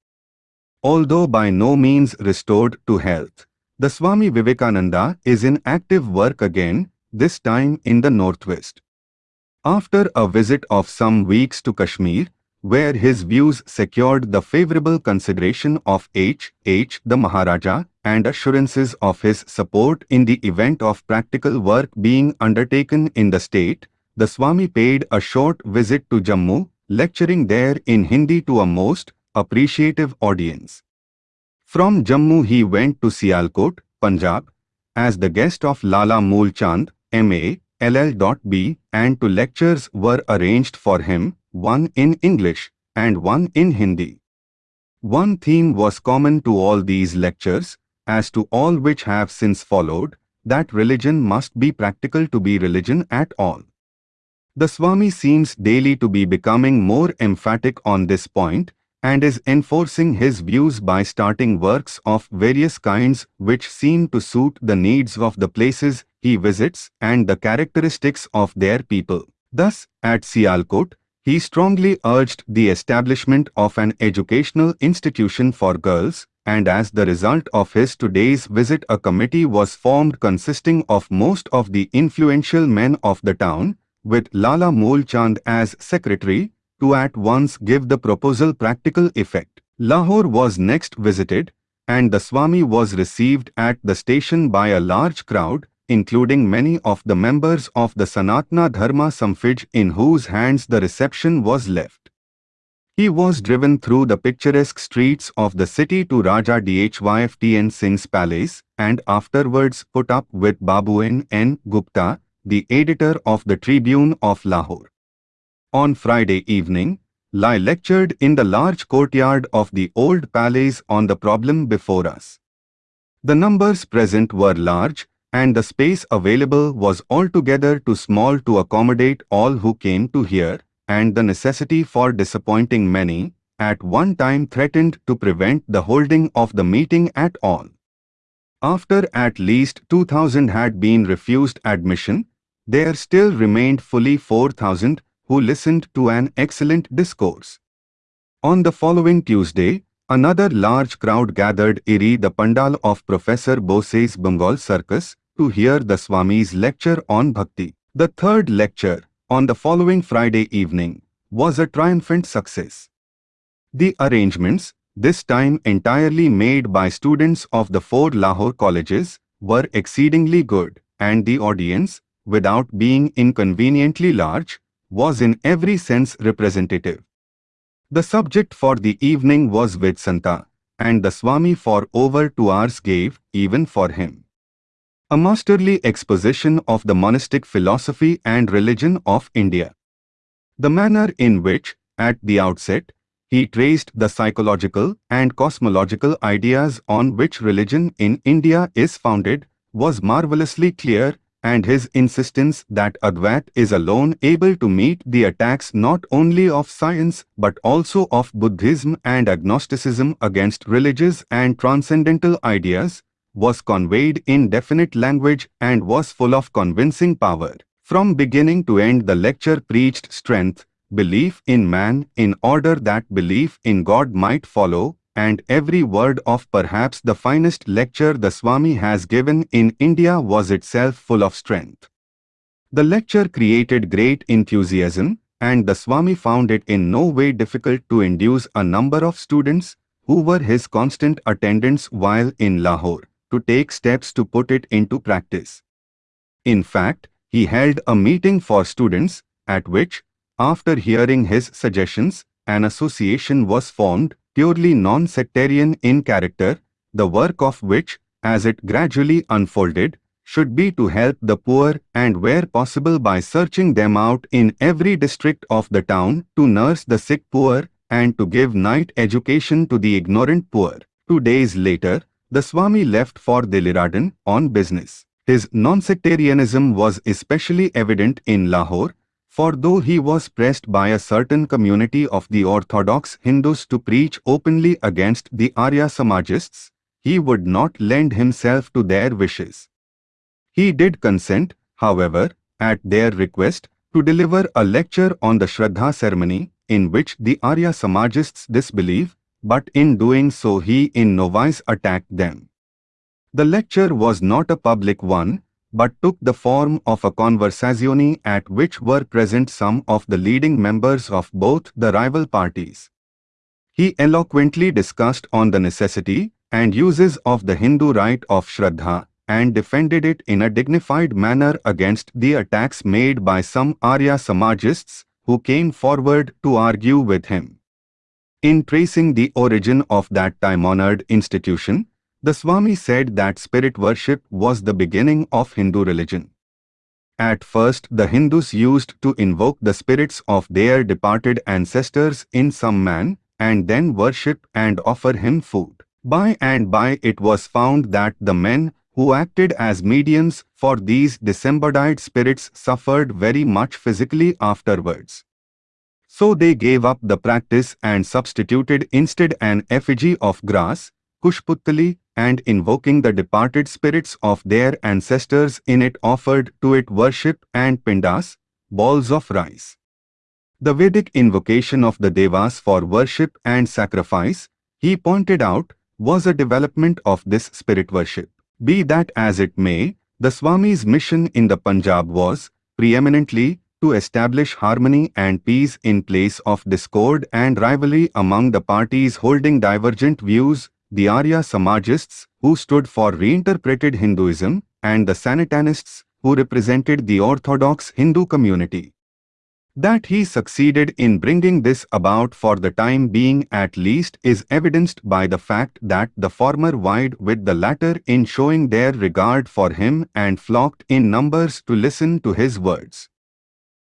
Although by no means restored to health, the Swami Vivekananda is in active work again, this time in the northwest. After a visit of some weeks to Kashmir, where his views secured the favorable consideration of H. H. the Maharaja and assurances of his support in the event of practical work being undertaken in the state, the Swami paid a short visit to Jammu, lecturing there in Hindi to a most appreciative audience. From Jammu he went to Sialkot, Punjab, as the guest of Lala Mool Chand, M.A., LL.B. and two lectures were arranged for him, one in English and one in Hindi. One theme was common to all these lectures, as to all which have since followed, that religion must be practical to be religion at all. The Swami seems daily to be becoming more emphatic on this point and is enforcing his views by starting works of various kinds which seem to suit the needs of the places he visits and the characteristics of their people. Thus, at Sialkot, he strongly urged the establishment of an educational institution for girls, and as the result of his today's visit a committee was formed consisting of most of the influential men of the town, with Lala Mool Chand as secretary, to at once give the proposal practical effect. Lahore was next visited, and the Swami was received at the station by a large crowd, including many of the members of the Sanatana Dharma Samaj in whose hands the reception was left. He was driven through the picturesque streets of the city to Raja Dhyan Singh's palace and afterwards put up with Babuin N. Gupta, the editor of the Tribune of Lahore. On Friday evening, Lai lectured in the large courtyard of the old palace on the problem before us. The numbers present were large, and the space available was altogether too small to accommodate all who came to hear, and the necessity for disappointing many, at one time threatened to prevent the holding of the meeting at all. After at least 2000 had been refused admission, there still remained fully 4000 who listened to an excellent discourse. On the following Tuesday, another large crowd gathered iri the pandal of Professor Bose's Bengal Circus to hear the Swami's lecture on Bhakti. The third lecture, on the following Friday evening, was a triumphant success. The arrangements, this time entirely made by students of the four Lahore colleges, were exceedingly good, and the audience, without being inconveniently large, was in every sense representative. The subject for the evening was Vedanta, and the Swami for over two hours gave, even for him, a masterly exposition of the monastic philosophy and religion of India. The manner in which, at the outset, he traced the psychological and cosmological ideas on which religion in India is founded was marvelously clear and his insistence that Advait is alone able to meet the attacks not only of science but also of Buddhism and agnosticism against religious and transcendental ideas was conveyed in definite language and was full of convincing power. From beginning to end the lecture preached strength, belief in man in order that belief in God might follow, and every word of perhaps the finest lecture the Swami has given in India was itself full of strength. The lecture created great enthusiasm, and the Swami found it in no way difficult to induce a number of students, who were his constant attendants while in Lahore, to take steps to put it into practice. In fact, he held a meeting for students, at which, after hearing his suggestions, an association was formed purely non-sectarian in character, the work of which, as it gradually unfolded, should be to help the poor and where possible by searching them out in every district of the town to nurse the sick poor and to give night education to the ignorant poor. Two days later, the Swami left for Dehradun on business. His non-sectarianism was especially evident in Lahore, for though he was pressed by a certain community of the orthodox Hindus to preach openly against the Arya Samajists, he would not lend himself to their wishes. He did consent, however, at their request, to deliver a lecture on the Shraddha ceremony, in which the Arya Samajists disbelieve, but in doing so he in no wise attacked them. The lecture was not a public one, but took the form of a conversazione at which were present some of the leading members of both the rival parties. He eloquently discussed on the necessity and uses of the Hindu rite of Shraddha and defended it in a dignified manner against the attacks made by some Arya Samajists who came forward to argue with him. In tracing the origin of that time-honored institution, the Swami said that spirit worship was the beginning of Hindu religion. At first the Hindus used to invoke the spirits of their departed ancestors in some man, and then worship and offer him food. By and by it was found that the men who acted as mediums for these disembodied spirits suffered very much physically afterwards. So they gave up the practice and substituted instead an effigy of grass, Kushputali, and invoking the departed spirits of their ancestors in it offered to it worship and pindas, balls of rice. The Vedic invocation of the Devas for worship and sacrifice, he pointed out, was a development of this spirit worship. Be that as it may, the Swami's mission in the Punjab was, preeminently, to establish harmony and peace in place of discord and rivalry among the parties holding divergent views, the Arya Samajists, who stood for reinterpreted Hinduism, and the Sanatanists, who represented the orthodox Hindu community. That he succeeded in bringing this about for the time being at least is evidenced by the fact that the former vied with the latter in showing their regard for him and flocked in numbers to listen to his words.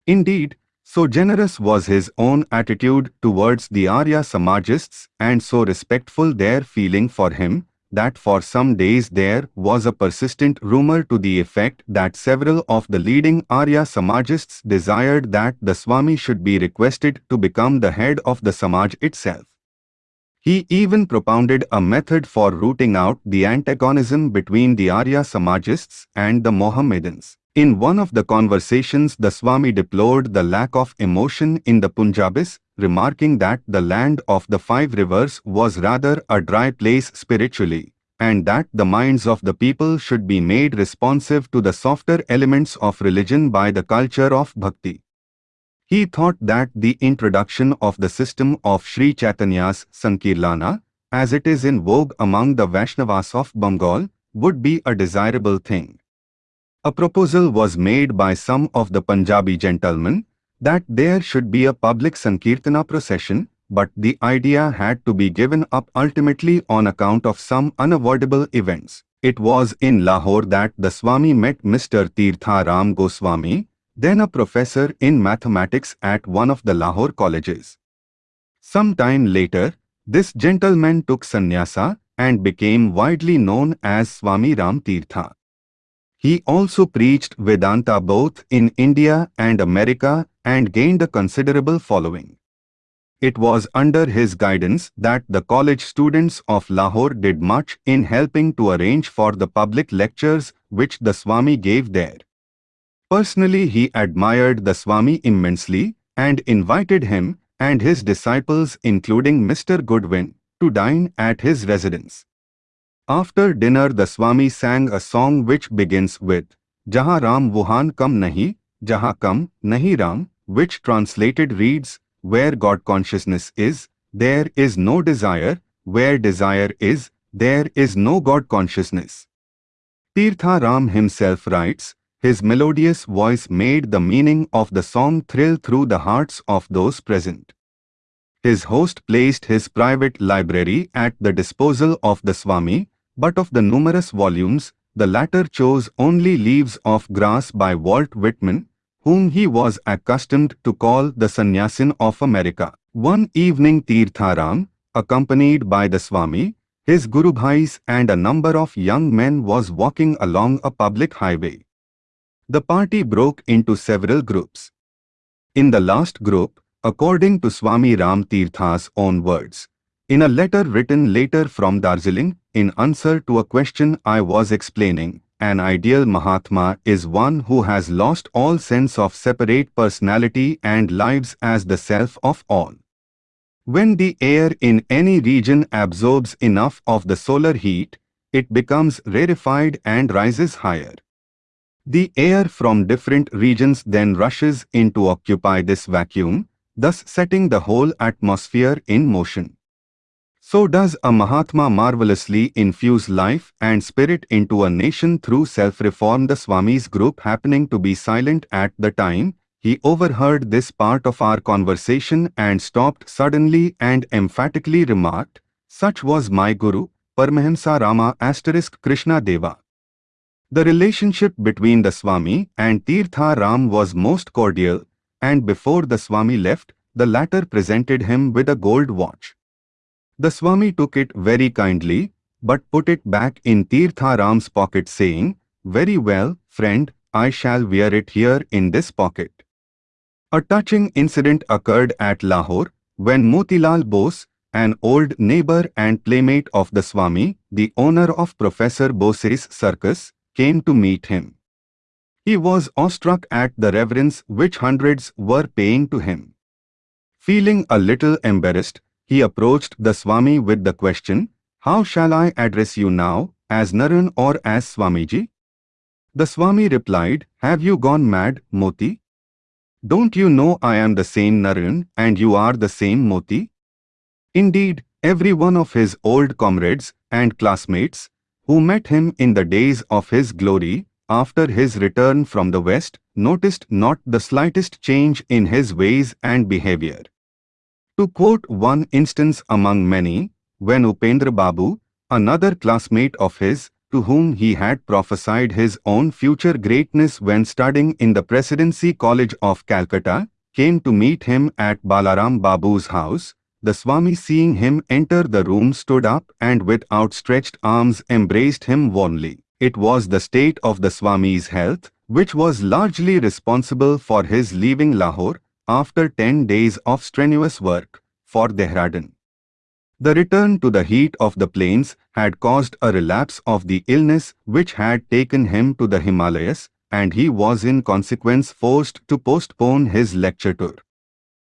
Indeed, so generous was his own attitude towards the Arya Samajists and so respectful their feeling for him, that for some days there was a persistent rumor to the effect that several of the leading Arya Samajists desired that the Swami should be requested to become the head of the Samaj itself. He even propounded a method for rooting out the antagonism between the Arya Samajists and the Mohammedans. In one of the conversations the Swami deplored the lack of emotion in the Punjabis, remarking that the land of the five rivers was rather a dry place spiritually, and that the minds of the people should be made responsive to the softer elements of religion by the culture of bhakti. He thought that the introduction of the system of Sri Chaitanya's Sankirtana, as it is in vogue among the Vaishnavas of Bengal, would be a desirable thing. A proposal was made by some of the Punjabi gentlemen that there should be a public Sankirtana procession, but the idea had to be given up ultimately on account of some unavoidable events. It was in Lahore that the Swami met Mr. Tirtha Ram Goswami, then a professor in mathematics at one of the Lahore colleges. Some time later, this gentleman took sannyasa and became widely known as Swami Ram Tirtha. He also preached Vedanta both in India and America and gained a considerable following. It was under his guidance that the college students of Lahore did much in helping to arrange for the public lectures which the Swami gave there. Personally he admired the Swami immensely and invited him and his disciples including Mr. Goodwin to dine at his residence. After dinner the Swami sang a song which begins with Jaha Ram Wuhan Kam Nahi, Jaha Kam Nahi Ram, which translated reads, Where God consciousness is, there is no desire, where desire is, there is no God consciousness. Tirtha Ram himself writes, his melodious voice made the meaning of the song thrill through the hearts of those present. His host placed his private library at the disposal of the Swami, but of the numerous volumes, the latter chose only Leaves of Grass by Walt Whitman, whom he was accustomed to call the Sannyasin of America. One evening Tirtharam, accompanied by the Swami, his Guru Bhais and a number of young men was walking along a public highway. The party broke into several groups. In the last group, according to Swami Ram Tirtha's own words, in a letter written later from Darjeeling, in answer to a question I was explaining, an ideal Mahatma is one who has lost all sense of separate personality and lives as the self of all. When the air in any region absorbs enough of the solar heat, it becomes rarefied and rises higher. The air from different regions then rushes in to occupy this vacuum, thus setting the whole atmosphere in motion. So does a Mahatma marvelously infuse life and spirit into a nation through self-reform the Swami's group happening to be silent at the time, he overheard this part of our conversation and stopped suddenly and emphatically remarked, such was my Guru, Paramahamsa Rama asterisk Krishna Deva. The relationship between the Swami and Tirtha Ram was most cordial, and before the Swami left, the latter presented him with a gold watch. The Swami took it very kindly, but put it back in Tirtharam's pocket saying, Very well, friend, I shall wear it here in this pocket. A touching incident occurred at Lahore when Motilal Bose, an old neighbor and playmate of the Swami, the owner of Professor Bose's circus, came to meet him. He was awestruck at the reverence which hundreds were paying to him. Feeling a little embarrassed, he approached the Swami with the question, How shall I address you now, as Naran or as Swamiji? The Swami replied, Have you gone mad, Moti? Don't you know I am the same Naran and you are the same Moti? Indeed, every one of his old comrades and classmates, who met him in the days of his glory, after his return from the West, noticed not the slightest change in his ways and behavior. To quote one instance among many, when Upendra Babu, another classmate of his, to whom he had prophesied his own future greatness when studying in the Presidency College of Calcutta, came to meet him at Balaram Babu's house, the Swami seeing him enter the room stood up and with outstretched arms embraced him warmly. It was the state of the Swami's health, which was largely responsible for his leaving Lahore, after 10 days of strenuous work, for Dehradun. The return to the heat of the plains had caused a relapse of the illness which had taken him to the Himalayas, and he was in consequence forced to postpone his lecture tour.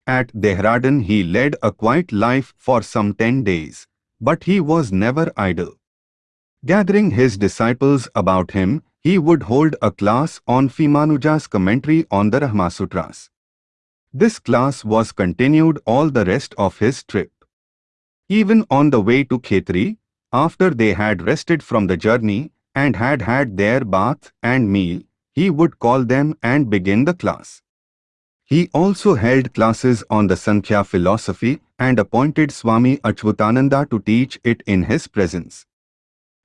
At Dehradun he led a quiet life for some ten days, but he was never idle. Gathering his disciples about him, he would hold a class on Ramanuja's commentary on the Brahmasutras. This class was continued all the rest of his trip. Even on the way to Khetri, after they had rested from the journey and had had their bath and meal, he would call them and begin the class. He also held classes on the Sankhya philosophy and appointed Swami Achyutananda to teach it in his presence.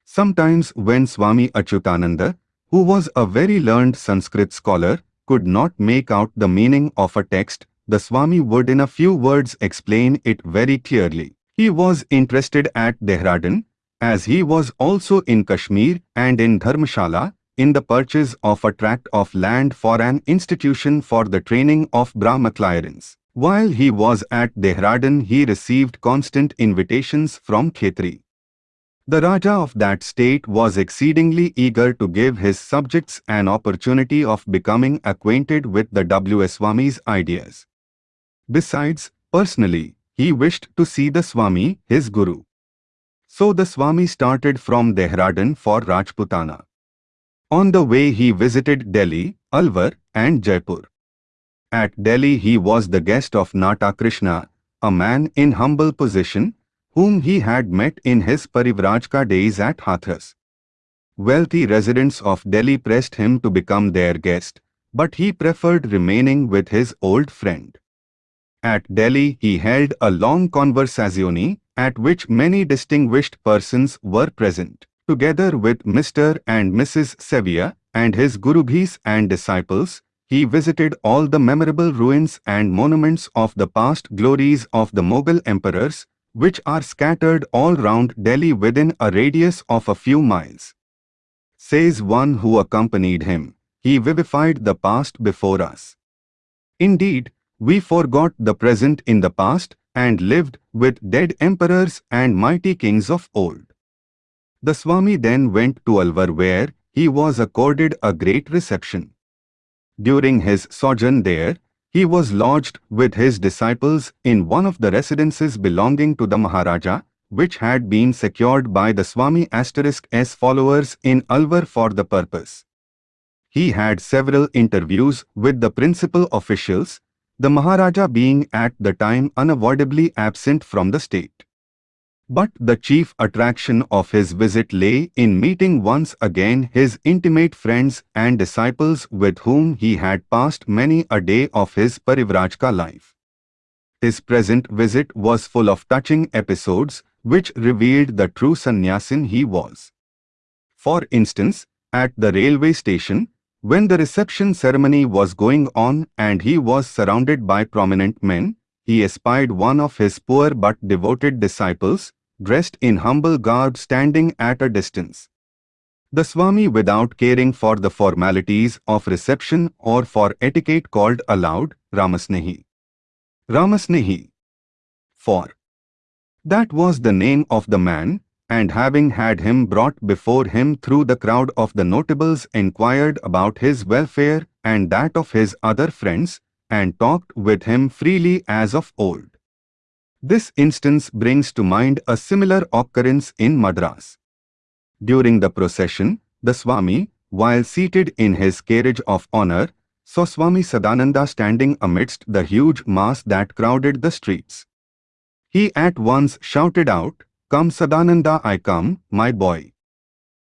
Sometimes when Swami Achyutananda, who was a very learned Sanskrit scholar, could not make out the meaning of a text, the Swami would in a few words explain it very clearly. He was interested at Dehradun, as he was also in Kashmir and in Dharmshala, in the purchase of a tract of land for an institution for the training of Brahmacharins. While he was at Dehradun he received constant invitations from Khetri. The Raja of that state was exceedingly eager to give his subjects an opportunity of becoming acquainted with the W. Swami's ideas. Besides, personally, he wished to see the Swami, his Guru. So the Swami started from Dehradun for Rajputana. On the way he visited Delhi, Alwar and Jaipur. At Delhi he was the guest of Nata Krishna, a man in humble position, whom he had met in his Parivrajaka days at Hathras. Wealthy residents of Delhi pressed him to become their guest, but he preferred remaining with his old friend. At Delhi he held a long conversazione, at which many distinguished persons were present together with Mr. and Mrs. Sevier and his Gurubhais and disciples, he visited all the memorable ruins and monuments of the past glories of the Mughal emperors, which are scattered all round Delhi within a radius of a few miles. Says one who accompanied him, he vivified the past before us. Indeed, we forgot the present in the past and lived with dead emperors and mighty kings of old. The Swami then went to Alwar where he was accorded a great reception. During his sojourn there, he was lodged with his disciples in one of the residences belonging to the Maharaja, which had been secured by the Swami S followers in Alwar for the purpose. He had several interviews with the principal officials, the Maharaja being at the time unavoidably absent from the state. But the chief attraction of his visit lay in meeting once again his intimate friends and disciples with whom he had passed many a day of his Parivrajaka life. His present visit was full of touching episodes which revealed the true sannyasin he was. For instance, at the railway station, when the reception ceremony was going on and he was surrounded by prominent men, he espied one of his poor but devoted disciples, dressed in humble garb standing at a distance. The Swami without caring for the formalities of reception or for etiquette called aloud Ramasnehi. Ramasnehi. For that was the name of the man, and having had him brought before him through the crowd of the notables inquired about his welfare and that of his other friends, and talked with him freely as of old. This instance brings to mind a similar occurrence in Madras. During the procession, the Swami, while seated in his carriage of honor, saw Swami Sadananda standing amidst the huge mass that crowded the streets. He at once shouted out, Come Sadananda I come, my boy.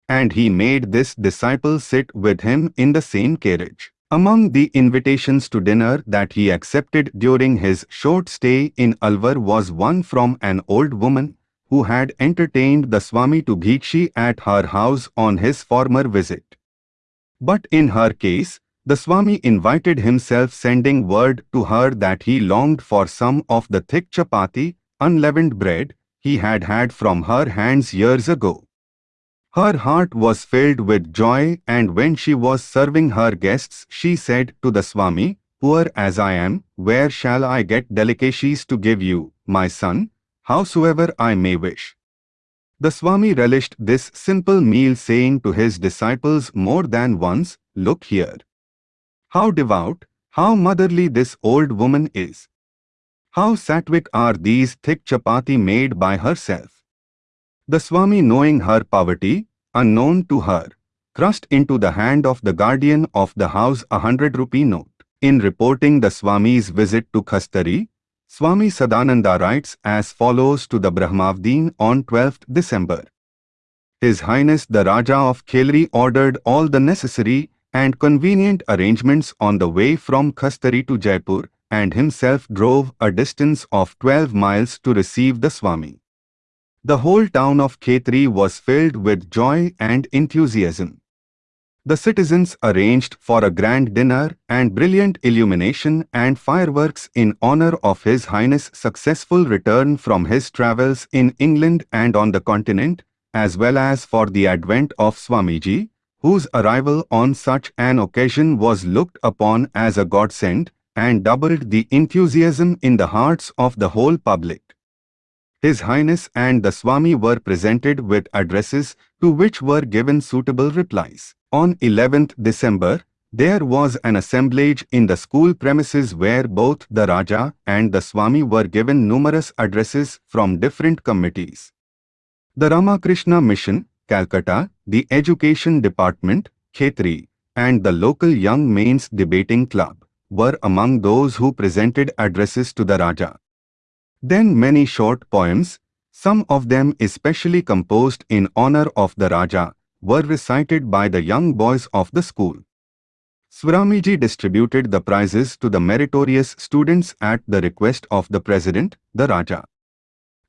And he made this disciple sit with him in the same carriage. Among the invitations to dinner that he accepted during his short stay in Alwar was one from an old woman who had entertained the Swami to Bhiksha at her house on his former visit. But in her case, the Swami invited himself sending word to her that he longed for some of the thick chapati, unleavened bread, he had had from her hands years ago. Her heart was filled with joy and when she was serving her guests she said to the Swami, Poor as I am, where shall I get delicacies to give you, my son, howsoever I may wish? The Swami relished this simple meal saying to his disciples more than once, Look here. How devout, how motherly this old woman is. How sattvic are these thick chapati made by herself. The Swami knowing her poverty, unknown to her, thrust into the hand of the guardian of the house a hundred rupee note. In reporting the Swami's visit to Khastari, Swami Sadananda writes as follows to the Brahmavadin on 12th December. His Highness the Raja of Khetri ordered all the necessary and convenient arrangements on the way from Khastari to Jaipur and himself drove a distance of 12 miles to receive the Swami. The whole town of Khetri was filled with joy and enthusiasm. The citizens arranged for a grand dinner and brilliant illumination and fireworks in honor of His Highness' successful return from his travels in England and on the continent, as well as for the advent of Swamiji, whose arrival on such an occasion was looked upon as a godsend and doubled the enthusiasm in the hearts of the whole public. His Highness and the Swami were presented with addresses to which were given suitable replies. On 11th December, there was an assemblage in the school premises where both the Raja and the Swami were given numerous addresses from different committees. The Ramakrishna Mission, Calcutta, the Education Department, Khetri, and the local Young Mains Debating Club were among those who presented addresses to the Raja. Then many short poems, some of them especially composed in honor of the Raja, were recited by the young boys of the school. Swamiji distributed the prizes to the meritorious students at the request of the President, the Raja.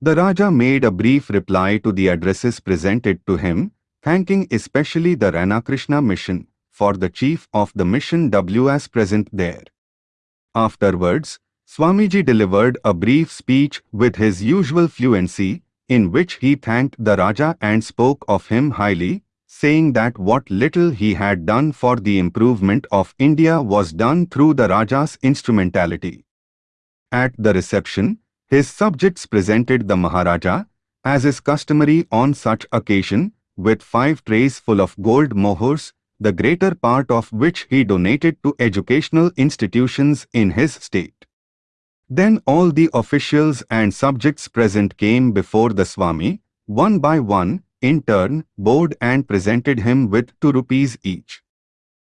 The Raja made a brief reply to the addresses presented to him, thanking especially the Ramakrishna mission for the chief of the mission W.S. present there. Afterwards, Swamiji delivered a brief speech with his usual fluency, in which he thanked the Raja and spoke of him highly, saying that what little he had done for the improvement of India was done through the Raja's instrumentality. At the reception, his subjects presented the Maharaja, as is customary on such occasion, with five trays full of gold mohurs, the greater part of which he donated to educational institutions in his state. Then all the officials and subjects present came before the Swami, one by one, in turn, bowed and presented him with 2 rupees each.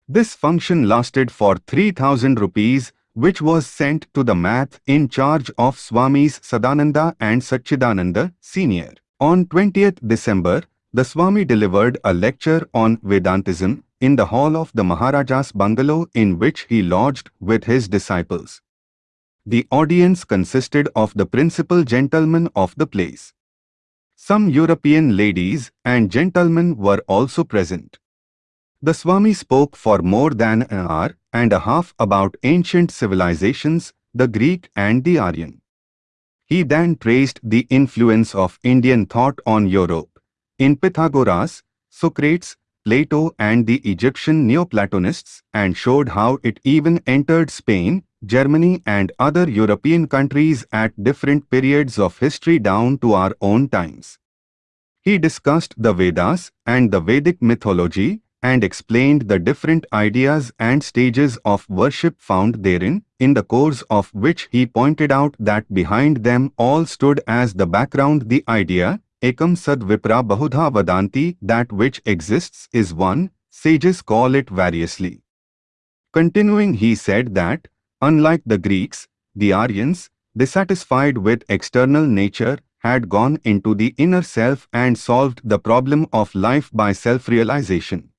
This function lasted for 3000 rupees which was sent to the math in charge of Swamis Sadananda and Satchidananda, Sr. On 20th December, the Swami delivered a lecture on Vedantism in the hall of the Maharaja's bungalow in which he lodged with his disciples. The audience consisted of the principal gentlemen of the place. Some European ladies and gentlemen were also present. The Swami spoke for more than an hour and a half about ancient civilizations, the Greek and the Aryan. He then traced the influence of Indian thought on Europe, in Pythagoras, Socrates, Plato and the Egyptian Neoplatonists and showed how it even entered Spain, Germany and other European countries at different periods of history down to our own times. He discussed the Vedas and the Vedic mythology and explained the different ideas and stages of worship found therein, in the course of which he pointed out that behind them all stood as the background the idea, ekam sad vipra bahudha vadanti, that which exists is one, sages call it variously. Continuing he said that, unlike the Greeks, the Aryans, dissatisfied with external nature, had gone into the inner self and solved the problem of life by self-realization.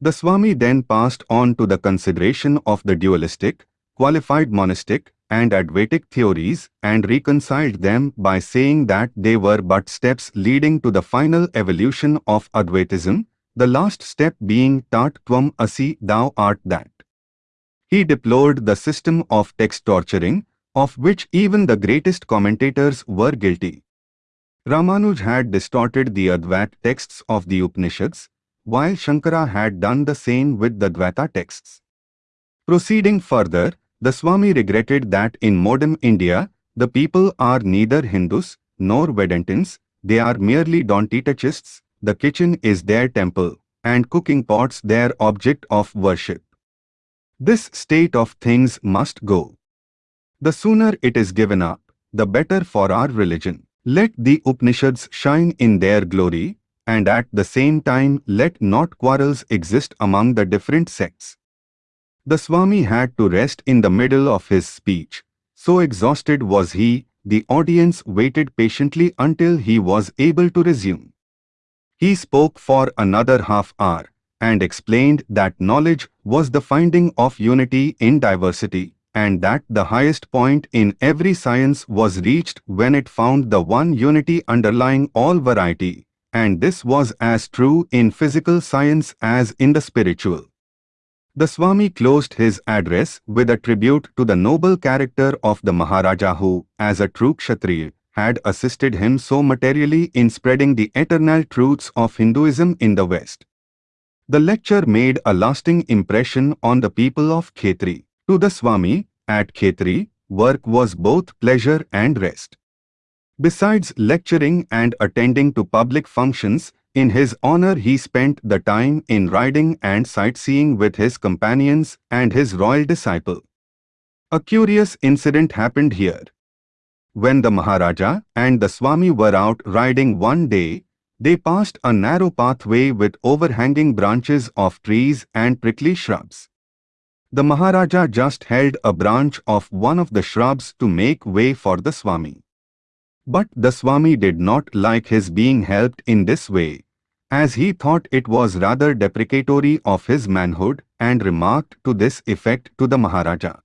The Swami then passed on to the consideration of the dualistic, qualified monistic, and Advaitic theories and reconciled them by saying that they were but steps leading to the final evolution of Advaitism, the last step being Tat Tvam Asi, thou art that. He deplored the system of text torturing, of which even the greatest commentators were guilty. Ramanuj had distorted the Advait texts of the Upanishads, while Shankara had done the same with the Dvaita texts. Proceeding further, the Swami regretted that in modern India, the people are neither Hindus nor Vedantins, they are merely Don't-touchists, the kitchen is their temple, and cooking pots their object of worship. This state of things must go. The sooner it is given up, the better for our religion. Let the Upanishads shine in their glory, and at the same time let not quarrels exist among the different sects. The Swami had to rest in the middle of his speech. So exhausted was he, the audience waited patiently until he was able to resume. He spoke for another half hour and explained that knowledge was the finding of unity in diversity and that the highest point in every science was reached when it found the one unity underlying all variety, and this was as true in physical science as in the spiritual. The Swami closed his address with a tribute to the noble character of the Maharaja who, as a true Kshatriya, had assisted him so materially in spreading the eternal truths of Hinduism in the West. The lecture made a lasting impression on the people of Khetri. To the Swami, at Khetri, work was both pleasure and rest. Besides lecturing and attending to public functions, in his honor he spent the time in riding and sightseeing with his companions and his royal disciple. A curious incident happened here. When the Maharaja and the Swami were out riding one day, they passed a narrow pathway with overhanging branches of trees and prickly shrubs. The Maharaja just held a branch of one of the shrubs to make way for the Swami. But the Swami did not like his being helped in this way, as he thought it was rather deprecatory of his manhood and remarked to this effect to the Maharaja.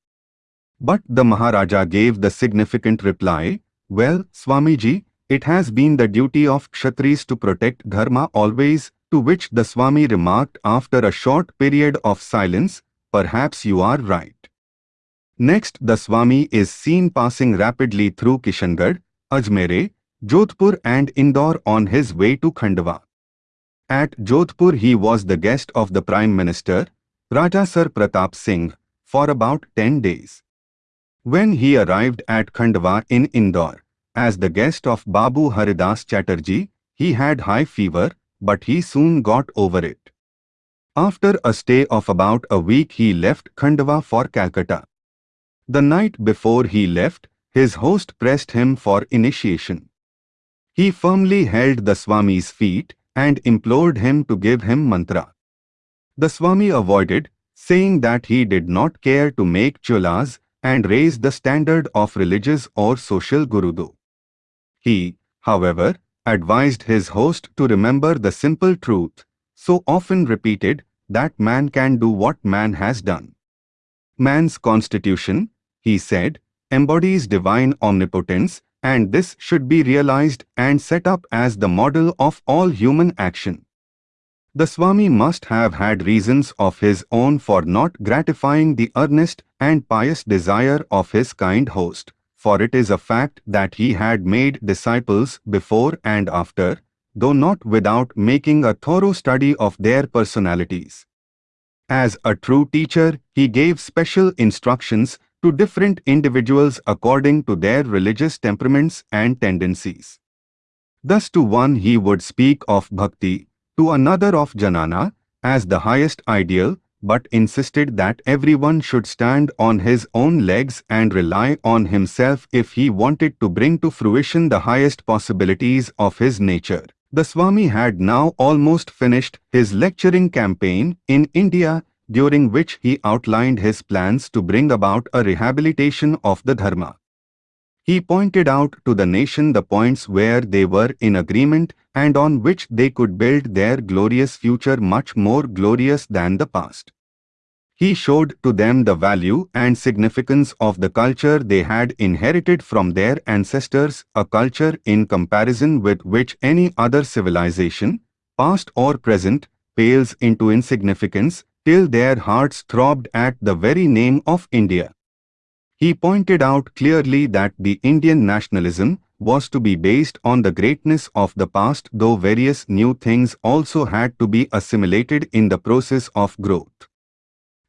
But the Maharaja gave the significant reply, Well, Swamiji, it has been the duty of Kshatris to protect Dharma always, to which the Swami remarked after a short period of silence, Perhaps you are right. Next, the Swami is seen passing rapidly through Kishangarh, Ajmer, Jodhpur and Indore on his way to Khandwa. At Jodhpur he was the guest of the Prime Minister, Raja Sir Pratap Singh, for about 10 days. When he arrived at Khandwa in Indore, as the guest of Babu Haridas Chatterjee, he had high fever, but he soon got over it. After a stay of about a week he left Khandwa for Calcutta. The night before he left, his host pressed him for initiation. He firmly held the Swami's feet and implored him to give him mantra. The Swami avoided, saying that he did not care to make chelas and raise the standard of religious or social gurudo. He, however, advised his host to remember the simple truth, so often repeated, that man can do what man has done. Man's constitution, he said, embodies divine omnipotence and this should be realized and set up as the model of all human action. The Swami must have had reasons of his own for not gratifying the earnest and pious desire of his kind host, for it is a fact that he had made disciples before and after, though not without making a thorough study of their personalities. As a true teacher, he gave special instructions to different individuals according to their religious temperaments and tendencies. Thus to one he would speak of bhakti, to another of jnana, as the highest ideal, but insisted that everyone should stand on his own legs and rely on himself if he wanted to bring to fruition the highest possibilities of his nature. The Swami had now almost finished his lecturing campaign in India during which he outlined his plans to bring about a rehabilitation of the Dharma. He pointed out to the nation the points where they were in agreement and on which they could build their glorious future much more glorious than the past. He showed to them the value and significance of the culture they had inherited from their ancestors, a culture in comparison with which any other civilization, past or present, pales into insignificance, till their hearts throbbed at the very name of India. He pointed out clearly that the Indian nationalism was to be based on the greatness of the past though various new things also had to be assimilated in the process of growth.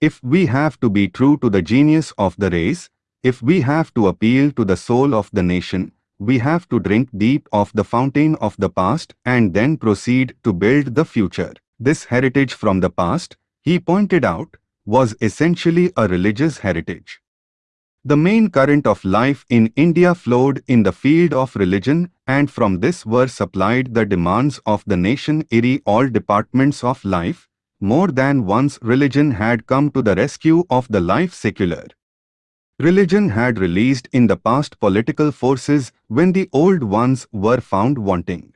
If we have to be true to the genius of the race, if we have to appeal to the soul of the nation, we have to drink deep of the fountain of the past and then proceed to build the future. This heritage from the past, he pointed out, was essentially a religious heritage. The main current of life in India flowed in the field of religion and from this were supplied the demands of the nation in all departments of life, more than once religion had come to the rescue of the life secular. Religion had released in the past political forces when the old ones were found wanting.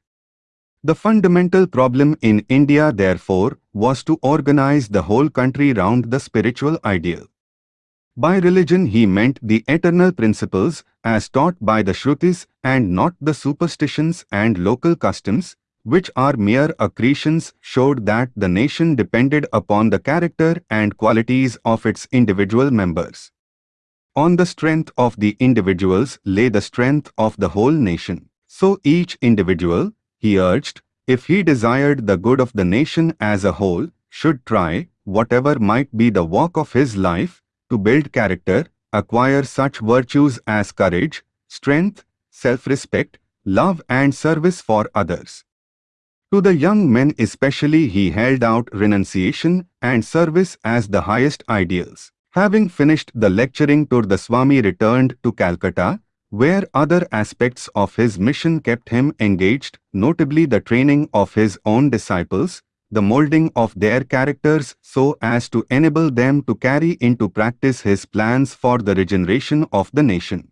The fundamental problem in India therefore was to organize the whole country round the spiritual ideal. By religion he meant the eternal principles as taught by the Shrutis and not the superstitions and local customs which are mere accretions, showed that the nation depended upon the character and qualities of its individual members. On the strength of the individuals lay the strength of the whole nation. So each individual, he urged, if he desired the good of the nation as a whole, should try, whatever might be the walk of his life, to build character, acquire such virtues as courage, strength, self-respect, love and service for others. To the young men especially he held out renunciation and service as the highest ideals. Having finished the lecturing tour the Swami returned to Calcutta, where other aspects of his mission kept him engaged, notably the training of his own disciples, the molding of their characters so as to enable them to carry into practice his plans for the regeneration of the nation.